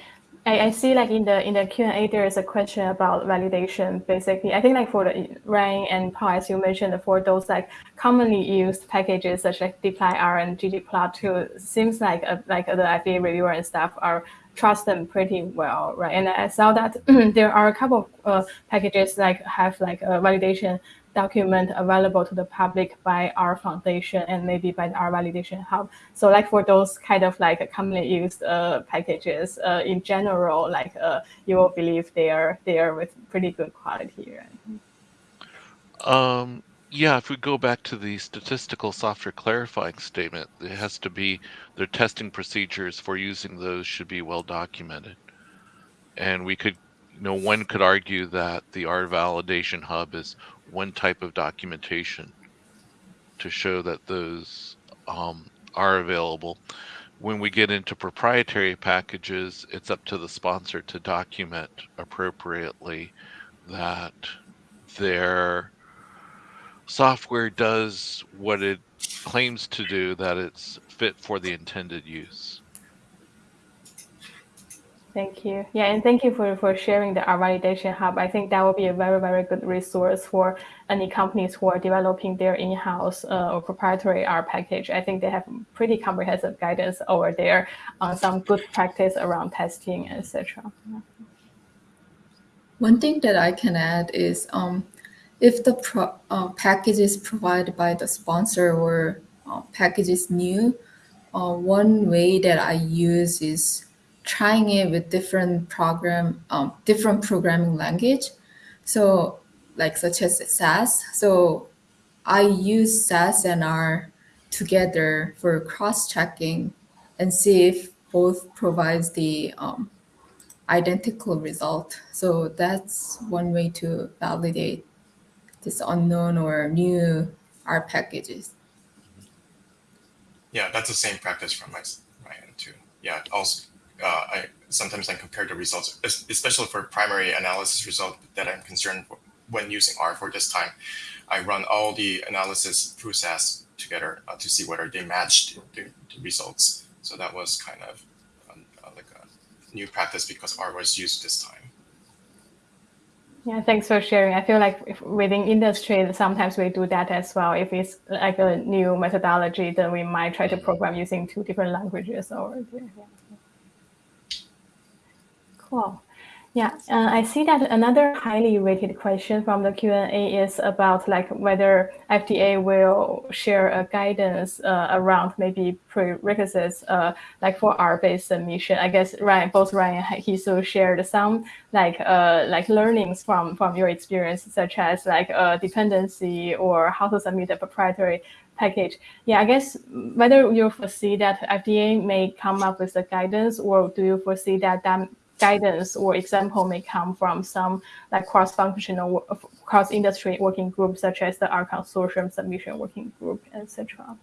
I, I see like in the in the Q&A there is a question about validation basically. I think like for the Ryan and Paul, as you mentioned, for those like commonly used packages such like dplyr and ggplot2, seems like uh, like the FDA reviewer and staff are trust them pretty well, right? And I saw that there are a couple of uh, packages like have like a validation document available to the public by R Foundation and maybe by R validation hub. So like for those kind of like commonly used uh, packages uh, in general, like uh, you will believe they are they are with pretty good quality. Right? Um, yeah, if we go back to the statistical software clarifying statement, it has to be their testing procedures for using those should be well documented. And we could, you know, one could argue that the R validation hub is one type of documentation to show that those um, are available. When we get into proprietary packages, it's up to the sponsor to document appropriately that their software does what it claims to do, that it's fit for the intended use. Thank you. Yeah, and thank you for, for sharing the R Validation Hub. I think that will be a very, very good resource for any companies who are developing their in-house uh, or proprietary R package. I think they have pretty comprehensive guidance over there on some good practice around testing, etc. One thing that I can add is um, if the pro, uh, package is provided by the sponsor or uh, package is new, uh, one way that I use is trying it with different program, um, different programming language. So like such as SAS. So I use SAS and R together for cross-checking and see if both provides the um, identical result. So that's one way to validate this unknown or new R packages. Yeah, that's the same practice from my, my end too. Yeah, also uh, I sometimes I compare the results, especially for primary analysis result that I'm concerned when using R for this time. I run all the analysis process together uh, to see whether they matched the, the, results. So that was kind of um, uh, like a new practice because R was used this time. Yeah, thanks for sharing. I feel like if within industry, sometimes we do that as well. If it's like a new methodology, then we might try to program using two different languages or yeah. Cool. Yeah, uh, I see that another highly rated question from the Q&A is about like whether FDA will share a guidance uh, around maybe prerequisites uh, like for R-based submission. I guess Ryan, both Ryan and Hye Soo shared some like uh, like learnings from from your experience, such as like uh, dependency or how to submit a proprietary package. Yeah, I guess whether you foresee that FDA may come up with a guidance or do you foresee that that guidance or example may come from some like cross-functional, cross-industry working groups, such as the R Consortium Submission Working Group, etc.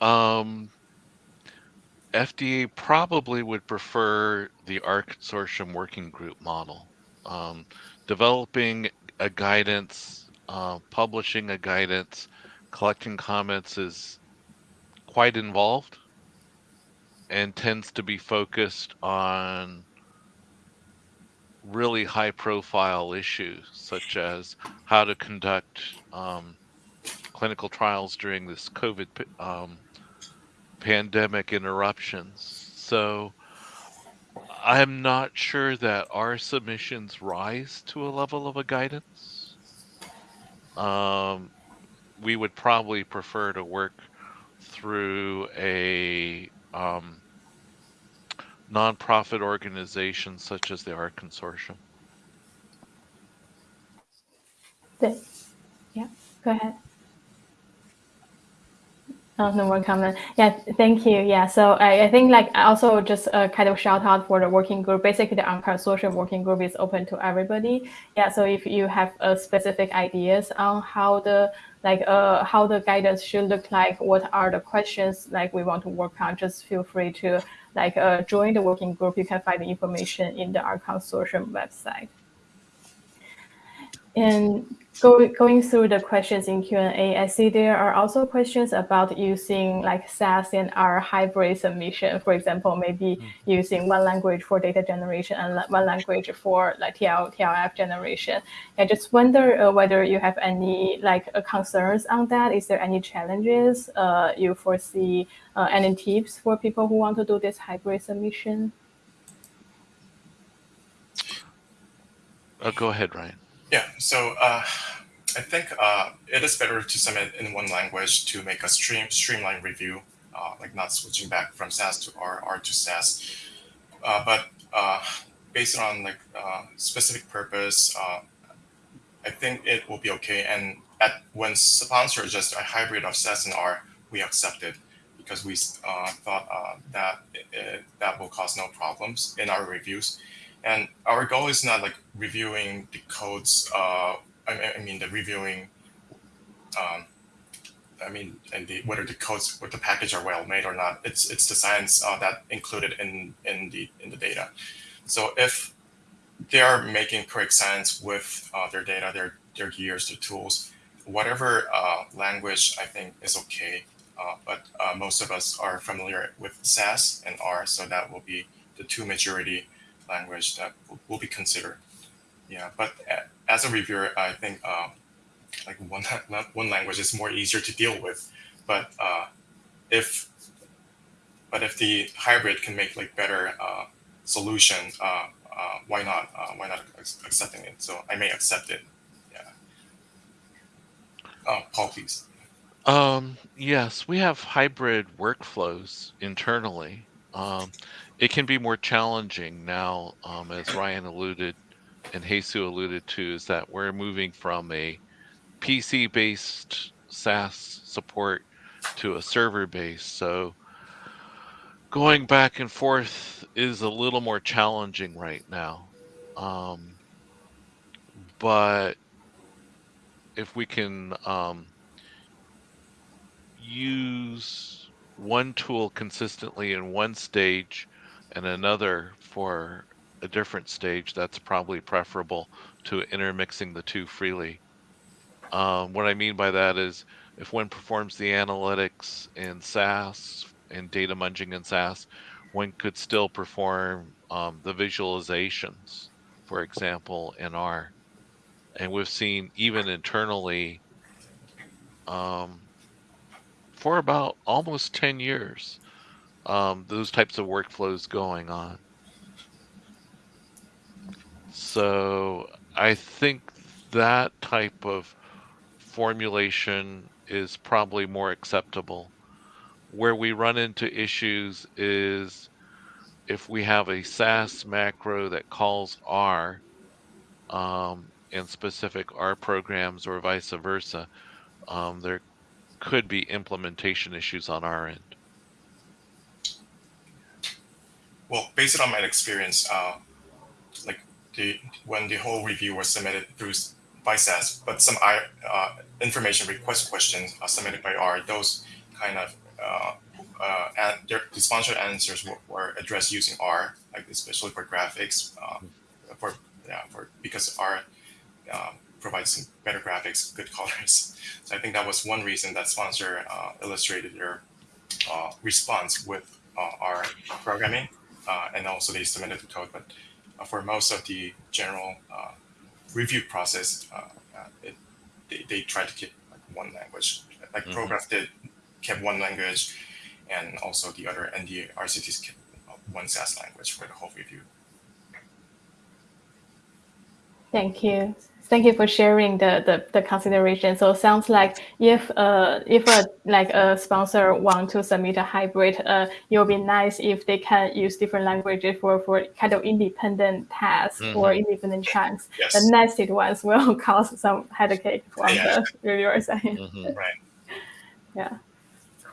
Um, FDA probably would prefer the R Consortium Working Group model. Um, developing a guidance, uh, publishing a guidance, collecting comments is quite involved and tends to be focused on really high profile issues such as how to conduct um, clinical trials during this COVID um, pandemic interruptions. So I'm not sure that R submissions rise to a level of a guidance. Um, we would probably prefer to work through a um, nonprofit organizations such as the R Consortium. Yeah, go ahead. Oh, no more comment. Yeah, thank you. Yeah, so I, I think like also just a kind of shout out for the working group. Basically, the consortium working group is open to everybody. Yeah, so if you have uh, specific ideas on how the like uh, how the guidance should look like, what are the questions like we want to work on, just feel free to like uh, join the working group. You can find the information in the R Consortium website. And go, going through the questions in Q&A, I see there are also questions about using like SAS and R hybrid submission. For example, maybe mm. using one language for data generation and one language for like TL, TLF generation. I just wonder uh, whether you have any like uh, concerns on that. Is there any challenges uh, you foresee? Uh, any tips for people who want to do this hybrid submission? Uh, go ahead, Ryan. Yeah, so uh, I think uh, it is better to submit in one language to make a stream streamlined review, uh, like not switching back from SAS to R, R to SAS. Uh, but uh, based on like uh, specific purpose, I think it will be okay. And at when sponsor is just a hybrid of SAS and R, we accepted because we thought that it, that will cause no problems in our reviews. And our goal is not like reviewing the codes. Uh, I, I mean, the reviewing. Um, I mean, and the whether the codes with the package are well made or not. It's it's the science uh, that included in in the in the data. So if they are making correct science with uh, their data, their their gears, their tools, whatever uh, language I think is okay. Uh, but uh, most of us are familiar with SAS and R, so that will be the two majority language that will, be considered. Yeah, but as a reviewer, I think uh, like one one language is more easier to deal with. But uh, if but if the hybrid can make like better uh, solution, uh, uh, why not? Uh, why not accepting it? So I may accept it. Yeah. Uh, Paul, please. Um, yes, we have hybrid workflows internally. Um, it can be more challenging now, um, as Ryan alluded and Jesus alluded to, is that we're moving from a PC based SAS support to a server based. So going back and forth is a little more challenging right now. Um, but if we can um, use one tool consistently in one stage and another for a different stage, that's probably preferable to intermixing the two freely. Um, what I mean by that is if one performs the analytics in SAS and data munging in SAS, one could still perform um, the visualizations, for example, in R. And we've seen even internally um, for about almost 10 years um, those types of workflows going on. So I think that type of formulation is probably more acceptable. Where we run into issues is if we have a SAS macro that calls R um, in specific R programs or vice versa, um, there could be implementation issues on our end. Well, based on my experience, uh, like the when the whole review was submitted through by SAS, but some uh, information request questions are submitted by R, those kind of uh, uh, their, the sponsor answers were, were, addressed using R, like especially for graphics, uh, for yeah, for because R uh, provides some better graphics, good colors. So I think that was one reason that sponsor uh, illustrated their uh, response with uh, R programming uh, and also they submitted the code. But uh, for most of the general uh, review process, it, they, they tried to keep like one language. Like mm-hmm. Prograf did kept one language, and also the other ND RCTs kept one SAS language for the whole review. Thank you thank you for sharing the, the, the consideration. So it sounds like if uh if a like a sponsor want to submit a hybrid, uh, it would be nice if they can use different languages for, for kind of independent tasks mm -hmm. or independent chunks. Yes. The nested ones will cause some headache from yeah. the reviewer side. Mm -hmm. right. Yeah.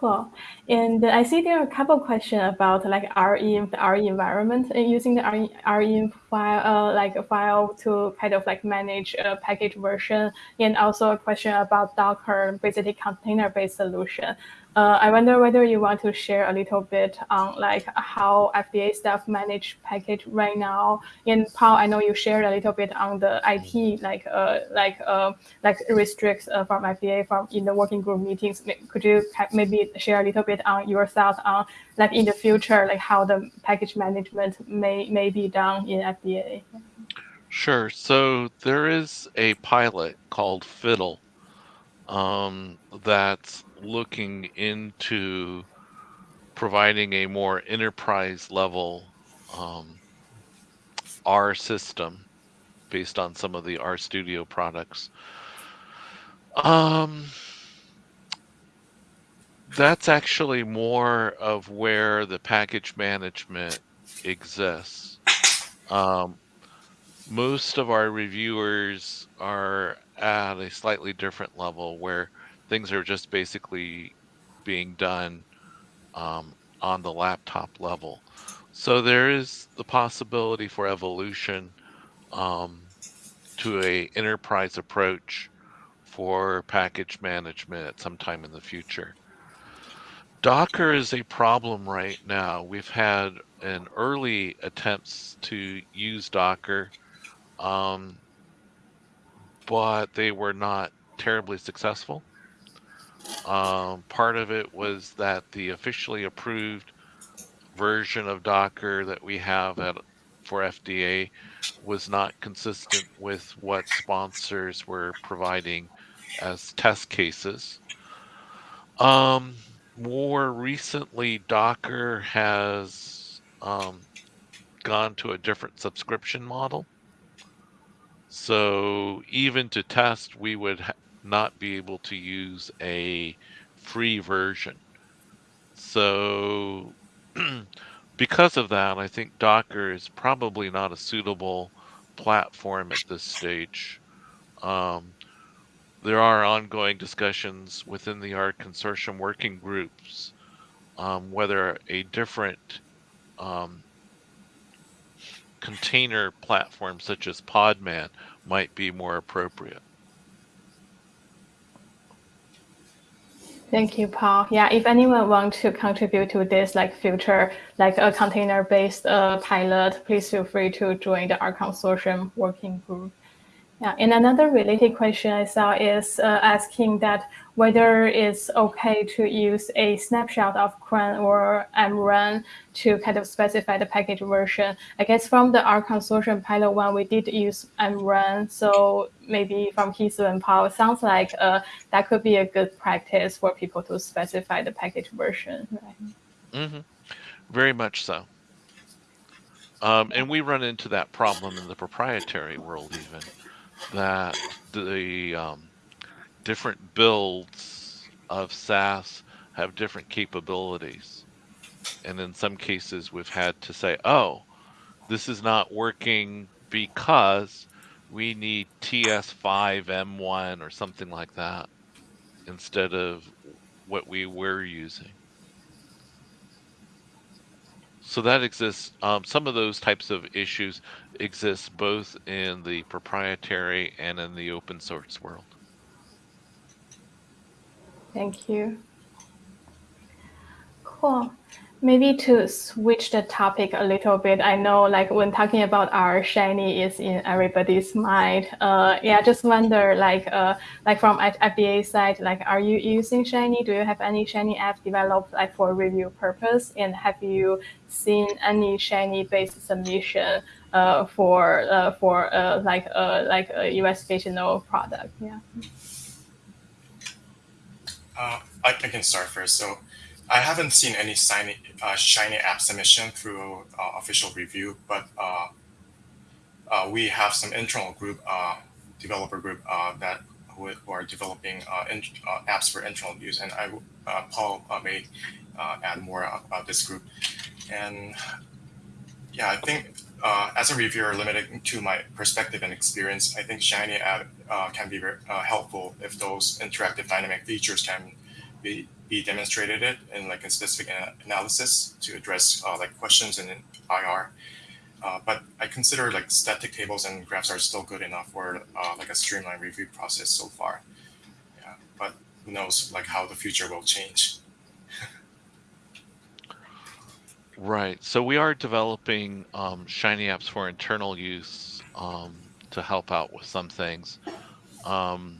Cool. And I see there are a couple questions about like RE, the RE environment and using the RE, RE file, uh, like a file to kind of like manage a package version, and also a question about Docker, basically container-based solution. Uh, I wonder whether you want to share a little bit on like how FDA staff manage package right now. And Paul, I know you shared a little bit on the IT like uh, like uh, like restricts uh, from FDA from in the working group meetings. Could you maybe share a little bit on your thoughts on like in the future like how the package management may may be done in FDA? Sure. So there is a pilot called Fiddle um, that's looking into providing a more enterprise level um, R system based on some of the R Studio products. Um, that's actually more of where the package management exists. Um, most of our reviewers are at a slightly different level where things are just basically being done um, on the laptop level. So there is the possibility for evolution um, to a enterprise approach for package management at some time in the future. Docker is a problem right now. We've had an early attempts to use Docker, um, but they were not terribly successful. Um, part of it was that the officially approved version of Docker that we have at for FDA was not consistent with what sponsors were providing as test cases. Um, more recently, Docker has um, gone to a different subscription model. So even to test, we would not be able to use a free version. So because of that, I think Docker is probably not a suitable platform at this stage. Um, there are ongoing discussions within the R consortium working groups um, whether a different um, container platform such as Podman might be more appropriate. Thank you, Paul. Yeah, if anyone wants to contribute to this like future, like a container-based uh, pilot, please feel free to join the R consortium working group. Yeah, and another related question I saw is uh, asking that whether it's okay to use a snapshot of CRAN or MRAN to kind of specify the package version. I guess from the R consortium pilot one, we did use MRAN. So maybe from Hye Soo and Paul, it sounds like uh, that could be a good practice for people to specify the package version, right? Mm -hmm. Very much so. Um, and we run into that problem in the proprietary world even that the um, different builds of SAS have different capabilities. And in some cases, we've had to say, oh, this is not working because we need TS5M1 or something like that instead of what we were using. So that exists. Um, some of those types of issues exist both in the proprietary and in the open source world. Thank you. Cool. Maybe to switch the topic a little bit, I know like when talking about R Shiny is in everybody's mind. Uh, yeah, just wonder like uh, like from FDA side, like are you using Shiny? Do you have any Shiny app developed like for review purpose? And have you seen any Shiny based submission uh, for uh, for uh, like uh, like a investigational product? Yeah. Uh, I, I can start first. So I haven't seen any shiny, uh, shiny app submission through uh, official review, but uh, uh we have some internal group, uh, developer group uh, that who, are developing in, apps for internal use, and I, Paul may add more about this group. And yeah, I think as a reviewer, limited to my perspective and experience, I think Shiny app can be very helpful if those interactive dynamic features can be be demonstrated it in like a specific analysis to address uh, like questions in IR. Uh, but I consider like static tables and graphs are still good enough for uh, like a streamlined review process so far. Yeah, but who knows like how the future will change. right. So we are developing um, Shiny apps for internal use um, to help out with some things. Um,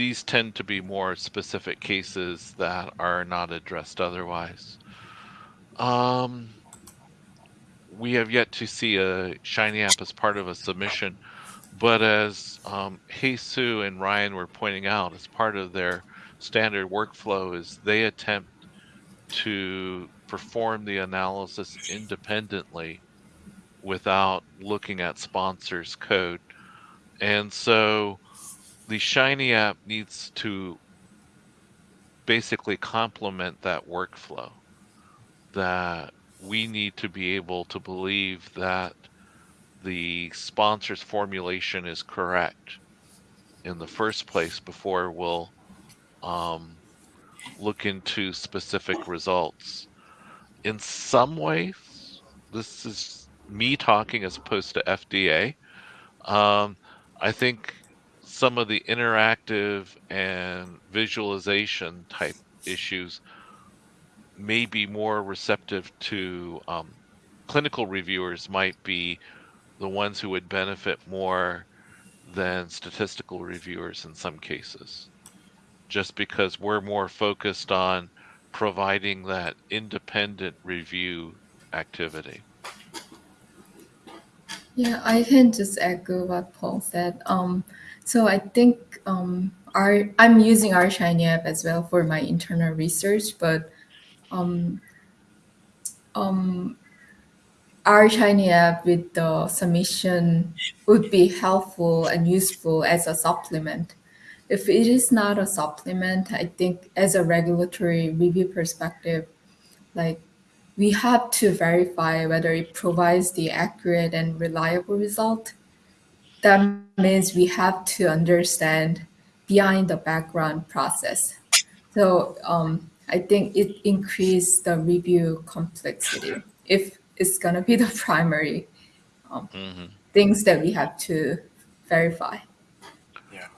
these tend to be more specific cases that are not addressed otherwise. Um, we have yet to see a Shiny app as part of a submission, but as um, Jesus and Ryan were pointing out, as part of their standard workflow is they attempt to perform the analysis independently without looking at sponsors code. And so the Shiny app needs to basically complement that workflow. That we need to be able to believe that the sponsor's formulation is correct in the first place before we'll um, look into specific results. In some ways, this is me talking as opposed to FDA. Um, I think some of the interactive and visualization type issues may be more receptive to um, clinical reviewers might be the ones who would benefit more than statistical reviewers in some cases. Just because we're more focused on providing that independent review activity. Yeah i can just echo what paul said. Um, so I think um, our I'm using our Shiny app as well for my internal research, but um, um, our Shiny app with the submission would be helpful and useful as a supplement. If it is not a supplement, I think as a regulatory review perspective, like we have to verify whether it provides the accurate and reliable result that means we have to understand behind the background process. So um, I think it increased the review complexity if it's going to be the primary um, mm-hmm. things that we have to verify. Yeah.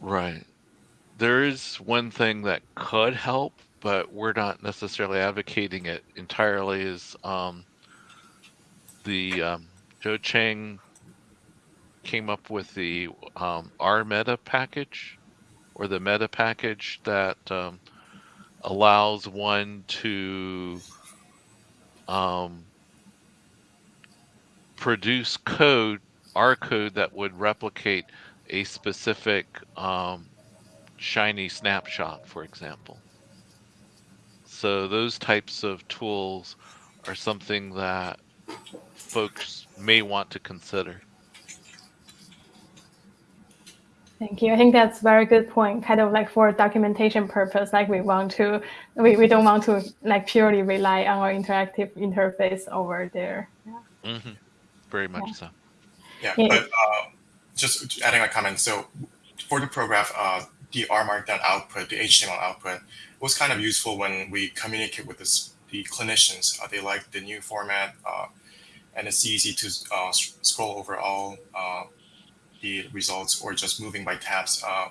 Right. There is one thing that could help, but we're not necessarily advocating it entirely. Is um, the um, Joe Cheng came up with the um, R meta package or the meta package that um, allows one to um, produce code, R code that would replicate a specific um, shiny snapshot, for example. So those types of tools are something that folks may want to consider. Thank you. I think that's a very good point. Kind of like for documentation purpose, like we want to, we, we don't want to like purely rely on our interactive interface over there. Yeah. Mm -hmm. Very much yeah. so. Yeah, yeah. but uh, just adding a comment. So for the Prograf, uh, the R Markdown output, the HTML output, was kind of useful when we communicate with this, the clinicians. Uh, they like the new format, uh, and it's easy to uh, scroll over all uh, the results or just moving by tabs, uh,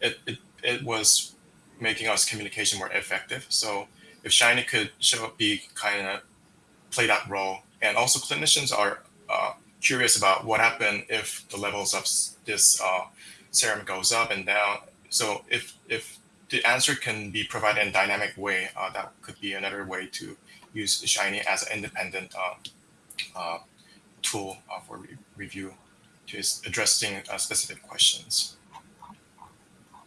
it, it, it was making us communication more effective. So if Shiny could show be kind of play that role, and also clinicians are uh, curious about what happened if the levels of this uh, serum goes up and down. So if if the answer can be provided in a dynamic way, uh, that could be another way to use Shiny as an independent uh, uh, tool uh, for re review to addressing uh, specific questions.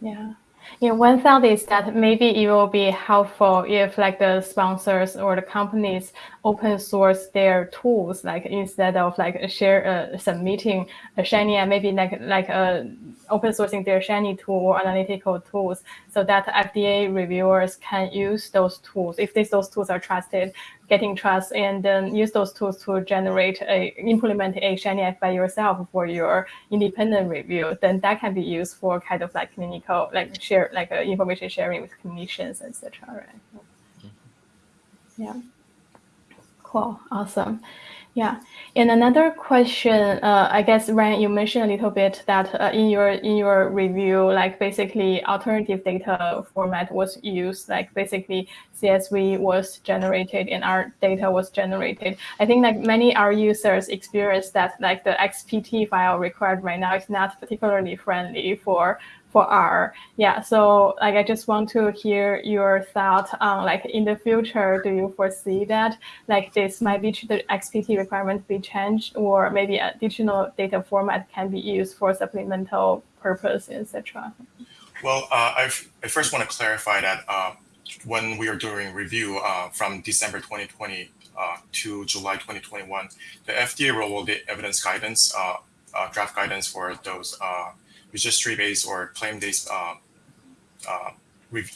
Yeah. Yeah, one thought is that maybe it will be helpful if like the sponsors or the companies open source their tools, like instead of like share uh, submitting a Shiny and maybe like like uh, open sourcing their Shiny tool or analytical tools so that FDA reviewers can use those tools. If these, those tools are trusted, getting trust and then use those tools to generate a implement a shiny app by yourself for your independent review then that can be used for kind of like clinical like share like uh, information sharing with clinicians etc right mm-hmm. yeah cool. Awesome. Yeah, and another question, uh, I guess Ryan, you mentioned a little bit that uh, in your in your review, like basically alternative data format was used, like basically CSV was generated and our data was generated. I think like many R users experience that like the XPT file required right now is not particularly friendly for for R. Yeah, so like I just want to hear your thought on like in the future, do you foresee that like this might be the XPT requirement be changed or maybe additional data format can be used for supplemental purpose, etc. Well, uh, I, first want to clarify that uh, when we are doing review uh, from December 2020 uh, to July 2021, the FDA real evidence guidance, uh, uh, draft guidance for those registry-based or claim-based uh, uh,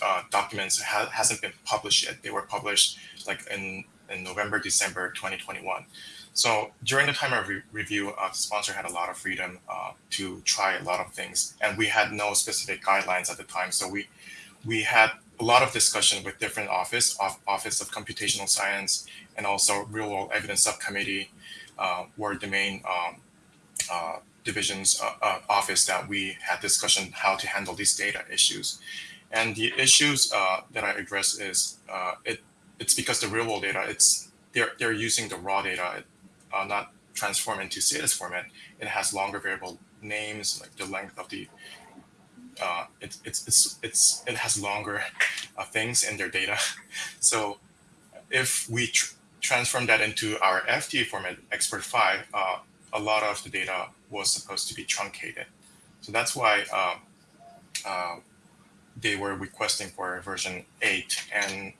uh, documents ha hasn't been published yet. They were published like in, in November, December 2021. So during the time of re review, uh, the sponsor had a lot of freedom uh, to try a lot of things, and we had no specific guidelines at the time. So we we had a lot of discussion with different office, Office of Computational Science, and also Real World Evidence Subcommittee, uh, were the main um, uh, division's uh, uh, office that we had discussion how to handle these data issues. And the issues uh, that I address is uh, it it's because the real world data it's they're they're using the raw data, uh, not transform into CDISC format. It has longer variable names, like the length of the uh, it, it's it's it's it has longer things in their data. So if we tr transform that into our FDA format, XPT 5, a lot of the data was supposed to be truncated. So that's why uh, uh, they were requesting for version 8. And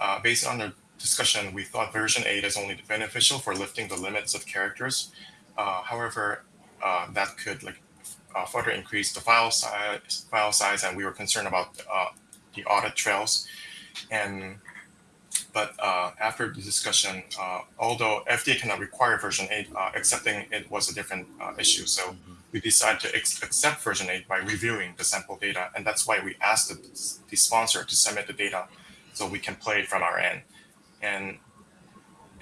uh, based on the discussion, we thought version 8 is only beneficial for lifting the limits of characters. Uh, however, uh, that could like uh, further increase the file size, file size, and we were concerned about the audit trails. And but uh, after the discussion, uh, although FDA cannot require version 8, uh, accepting it was a different uh, issue. So mm -hmm. we decided to accept version 8 by reviewing the sample data. And that's why we asked the, the sponsor to submit the data so we can play it from our end. And,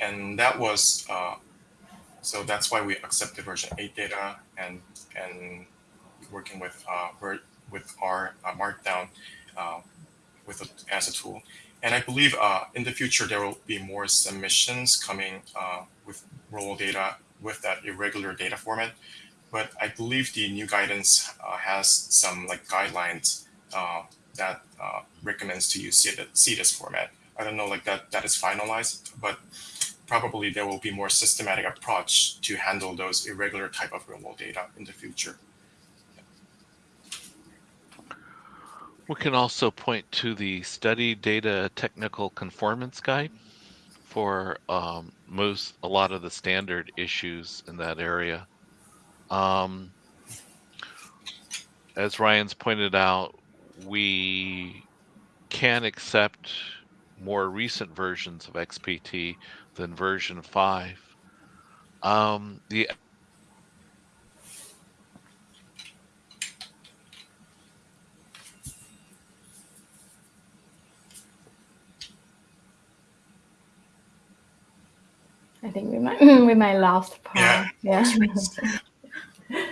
and that was, uh, so that's why we accepted version 8 data and, and working with, uh, with R Markdown with a, as a tool. And I believe uh, in the future, there will be more submissions coming uh, with role data with that irregular data format. But I believe the new guidance uh, has some like guidelines uh, that uh, recommends to use CDISC format. I don't know like that that is finalized, but probably there will be more systematic approach to handle those irregular type of real world data in the future. We can also point to the study data technical conformance guide for um, most, a lot of the standard issues in that area. Um, as Ryan's pointed out, we can accept more recent versions of XPT than version 5. Um, the I think we might we might lost Paul. Yeah. yeah.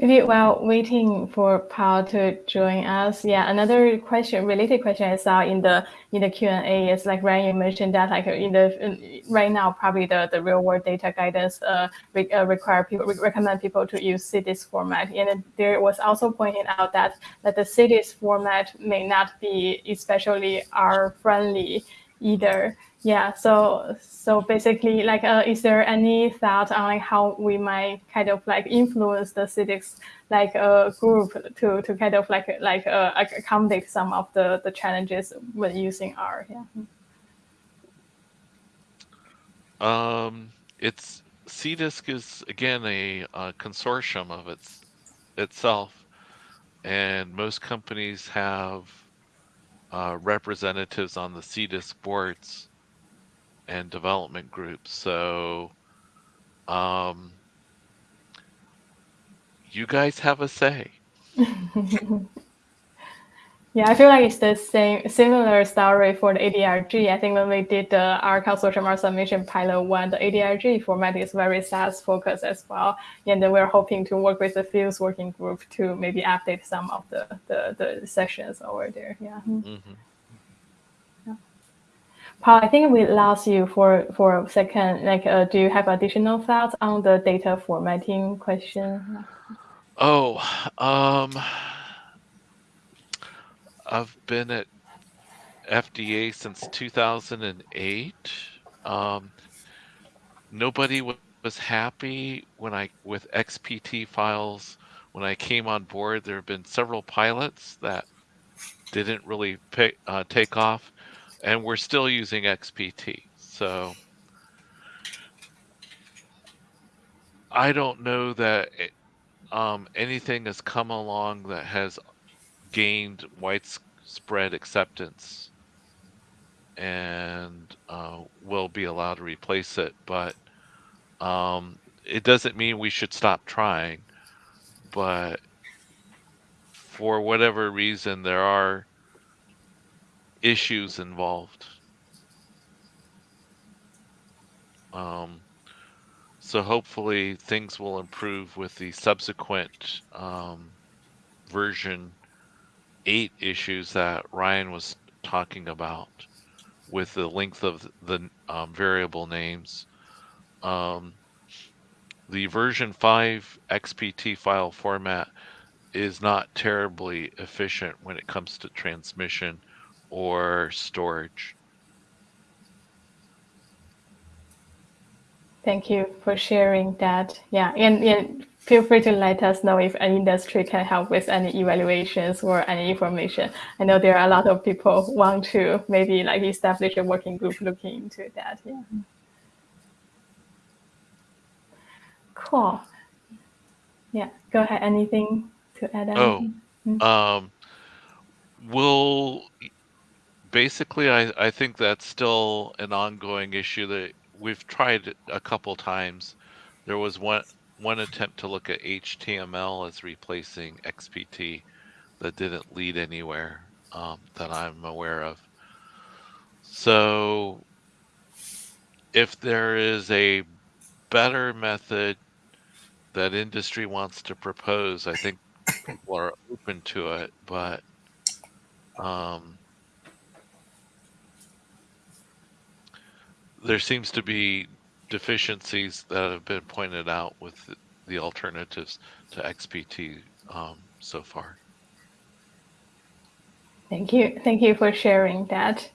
Maybe while waiting for Paul to join us, yeah, another question, related question I saw in the in the Q and A is like Ryan you mentioned that like in the in, right now probably the the real world data guidance uh, re, uh require people recommend people to use CDISC format, and there was also pointed out that that the CDISC format may not be especially R friendly either. Yeah, so so basically, like, uh, is there any thought on like how we might kind of like influence the CDISC like a uh, group to to kind of like like uh, accommodate some of the the challenges when using R? Yeah. Um, it's CDISC is again a, a consortium of its itself, and most companies have uh, representatives on the CDISC boards and development groups. So, um, you guys have a say. Yeah, I feel like it's the same similar story for the ADRG. I think when we did the R consortium R submission pilot one, the ADRG format is very SAS focused as well. And then we're hoping to work with the PHUSE working group to maybe update some of the the, the sessions over there. Yeah. hmm yeah. Paul, I think we lost you for for a second. Like, uh, do you have additional thoughts on the data formatting question? Oh, um, I've been at FDA since 2008. Um, nobody was happy when I with XPT files when I came on board. There have been several pilots that didn't really pick, uh, take off, and we're still using XPT. So I don't know that it, um, anything has come along that has gained widespread acceptance and uh, will be allowed to replace it. But um, it doesn't mean we should stop trying. But for whatever reason, there are issues involved. Um, so hopefully things will improve with the subsequent um, version 8 issues that Ryan was talking about with the length of the um, variable names. Um, the version 5 XPT file format is not terribly efficient when it comes to transmission or storage. Thank you for sharing that. Yeah, and, and feel free to let us know if an industry can help with any evaluations or any information. I know there are a lot of people want to maybe like establish a working group looking into that. Yeah. Cool. Yeah, go ahead. Anything to add? Oh, anything? um, we'll basically, I, I think that's still an ongoing issue that we've tried a couple times. There was one one attempt to look at HTML as replacing XPT that didn't lead anywhere um, that I'm aware of. So, if there is a better method that industry wants to propose, I think people are open to it. But um, there seems to be deficiencies that have been pointed out with the, alternatives to XPT um, so far. Thank you. Thank you for sharing that.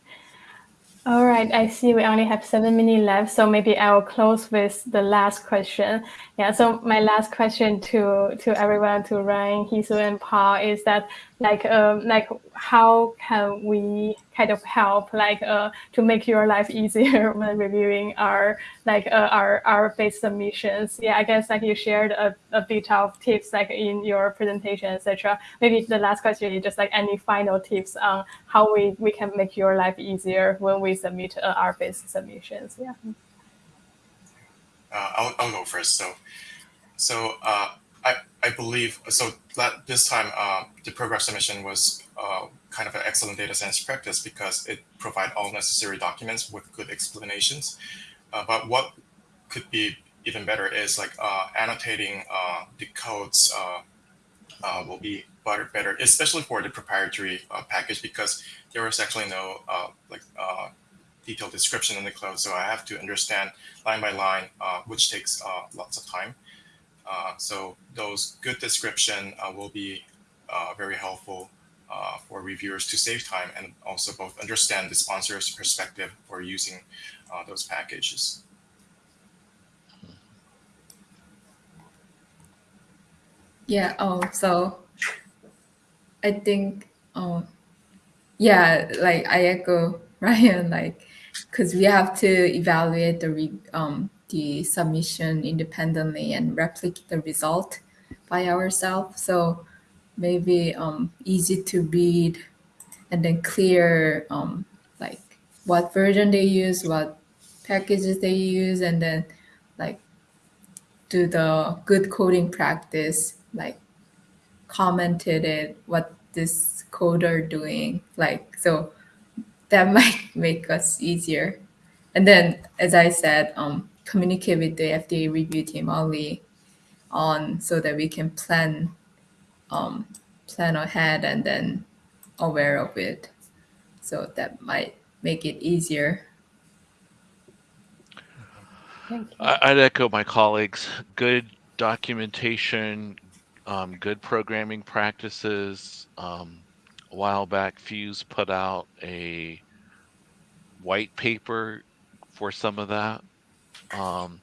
All right, I see we only have seven minutes left, so maybe I'll close with the last question. Yeah, so my last question to to everyone, to Ryan, Hye Soo, and Paul is that like um like how can we kind of help like uh to make your life easier when reviewing our like uh, our our base submissions? Yeah, I guess like you shared a, a bit of tips like in your presentation, etc. Maybe the last question is just like any final tips on how we we can make your life easier when we submit uh, our base submissions. Yeah. Uh, I'll, I'll go first. So, so uh, I, I believe so that this time uh, the program submission was uh, kind of an excellent data science practice because it provided all necessary documents with good explanations. Uh, but what could be even better is like uh, annotating the codes will be better, better, especially for the proprietary package because there was actually no like detailed description in the code. So I have to understand line by line, uh, which takes uh, lots of time. Uh, so those good description uh, will be uh, very helpful for reviewers to save time and also both understand the sponsor's perspective for using those packages. Yeah. Oh, so I think, oh, yeah, like I echo Ryan, like because we have to evaluate the re, um, the submission independently and replicate the result by ourselves. So maybe um, easy to read and then clear um, like what version they use, what packages they use, and then like do the good coding practice, like commented it, what this coder doing, like so that might make us easier. And then, as I said, um, communicate with the FDA review team early on so that we can plan um, plan ahead and then aware of it. So that might make it easier. Thank you. I- I'd echo my colleagues. Good documentation, um, good programming practices. Um, a while back, PHUSE put out a white paper for some of that. Um,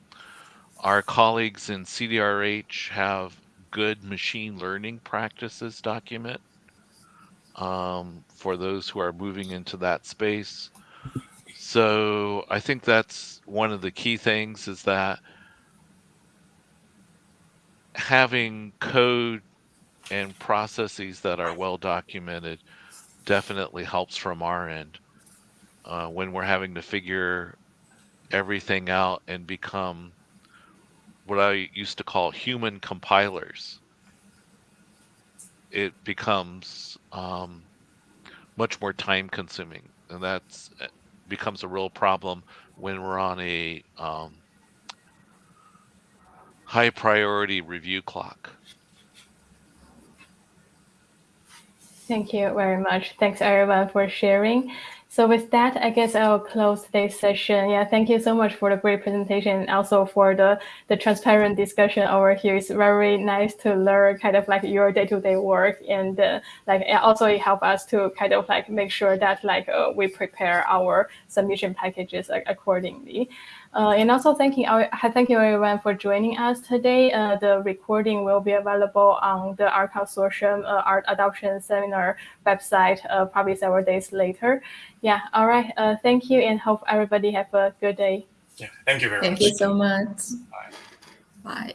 our colleagues in CDRH have good machine learning practices document um, for those who are moving into that space. So I think that's one of the key things is that having code and processes that are well documented definitely helps from our end uh, when we're having to figure everything out and become what I used to call human compilers. It becomes um, much more time consuming, and that's becomes a real problem when we're on a um, high priority review clock. Thank you very much. Thanks everyone for sharing. So with that, I guess I'll close today's session. Yeah, thank you so much for the great presentation and also for the, the transparent discussion over here. It's very nice to learn kind of like your day-to-day -day work and uh, like also it helps us to kind of like make sure that like uh, we prepare our submission packages like, accordingly. Uh, and also thanking our, thank you everyone for joining us today. Uh, the recording will be available on the R Consortium uh, R Adoption Seminar website uh, probably several days later. Yeah, all right. Uh, thank you and hope everybody have a good day. Yeah, thank you very Thank much. Thank you so much. Bye. Bye.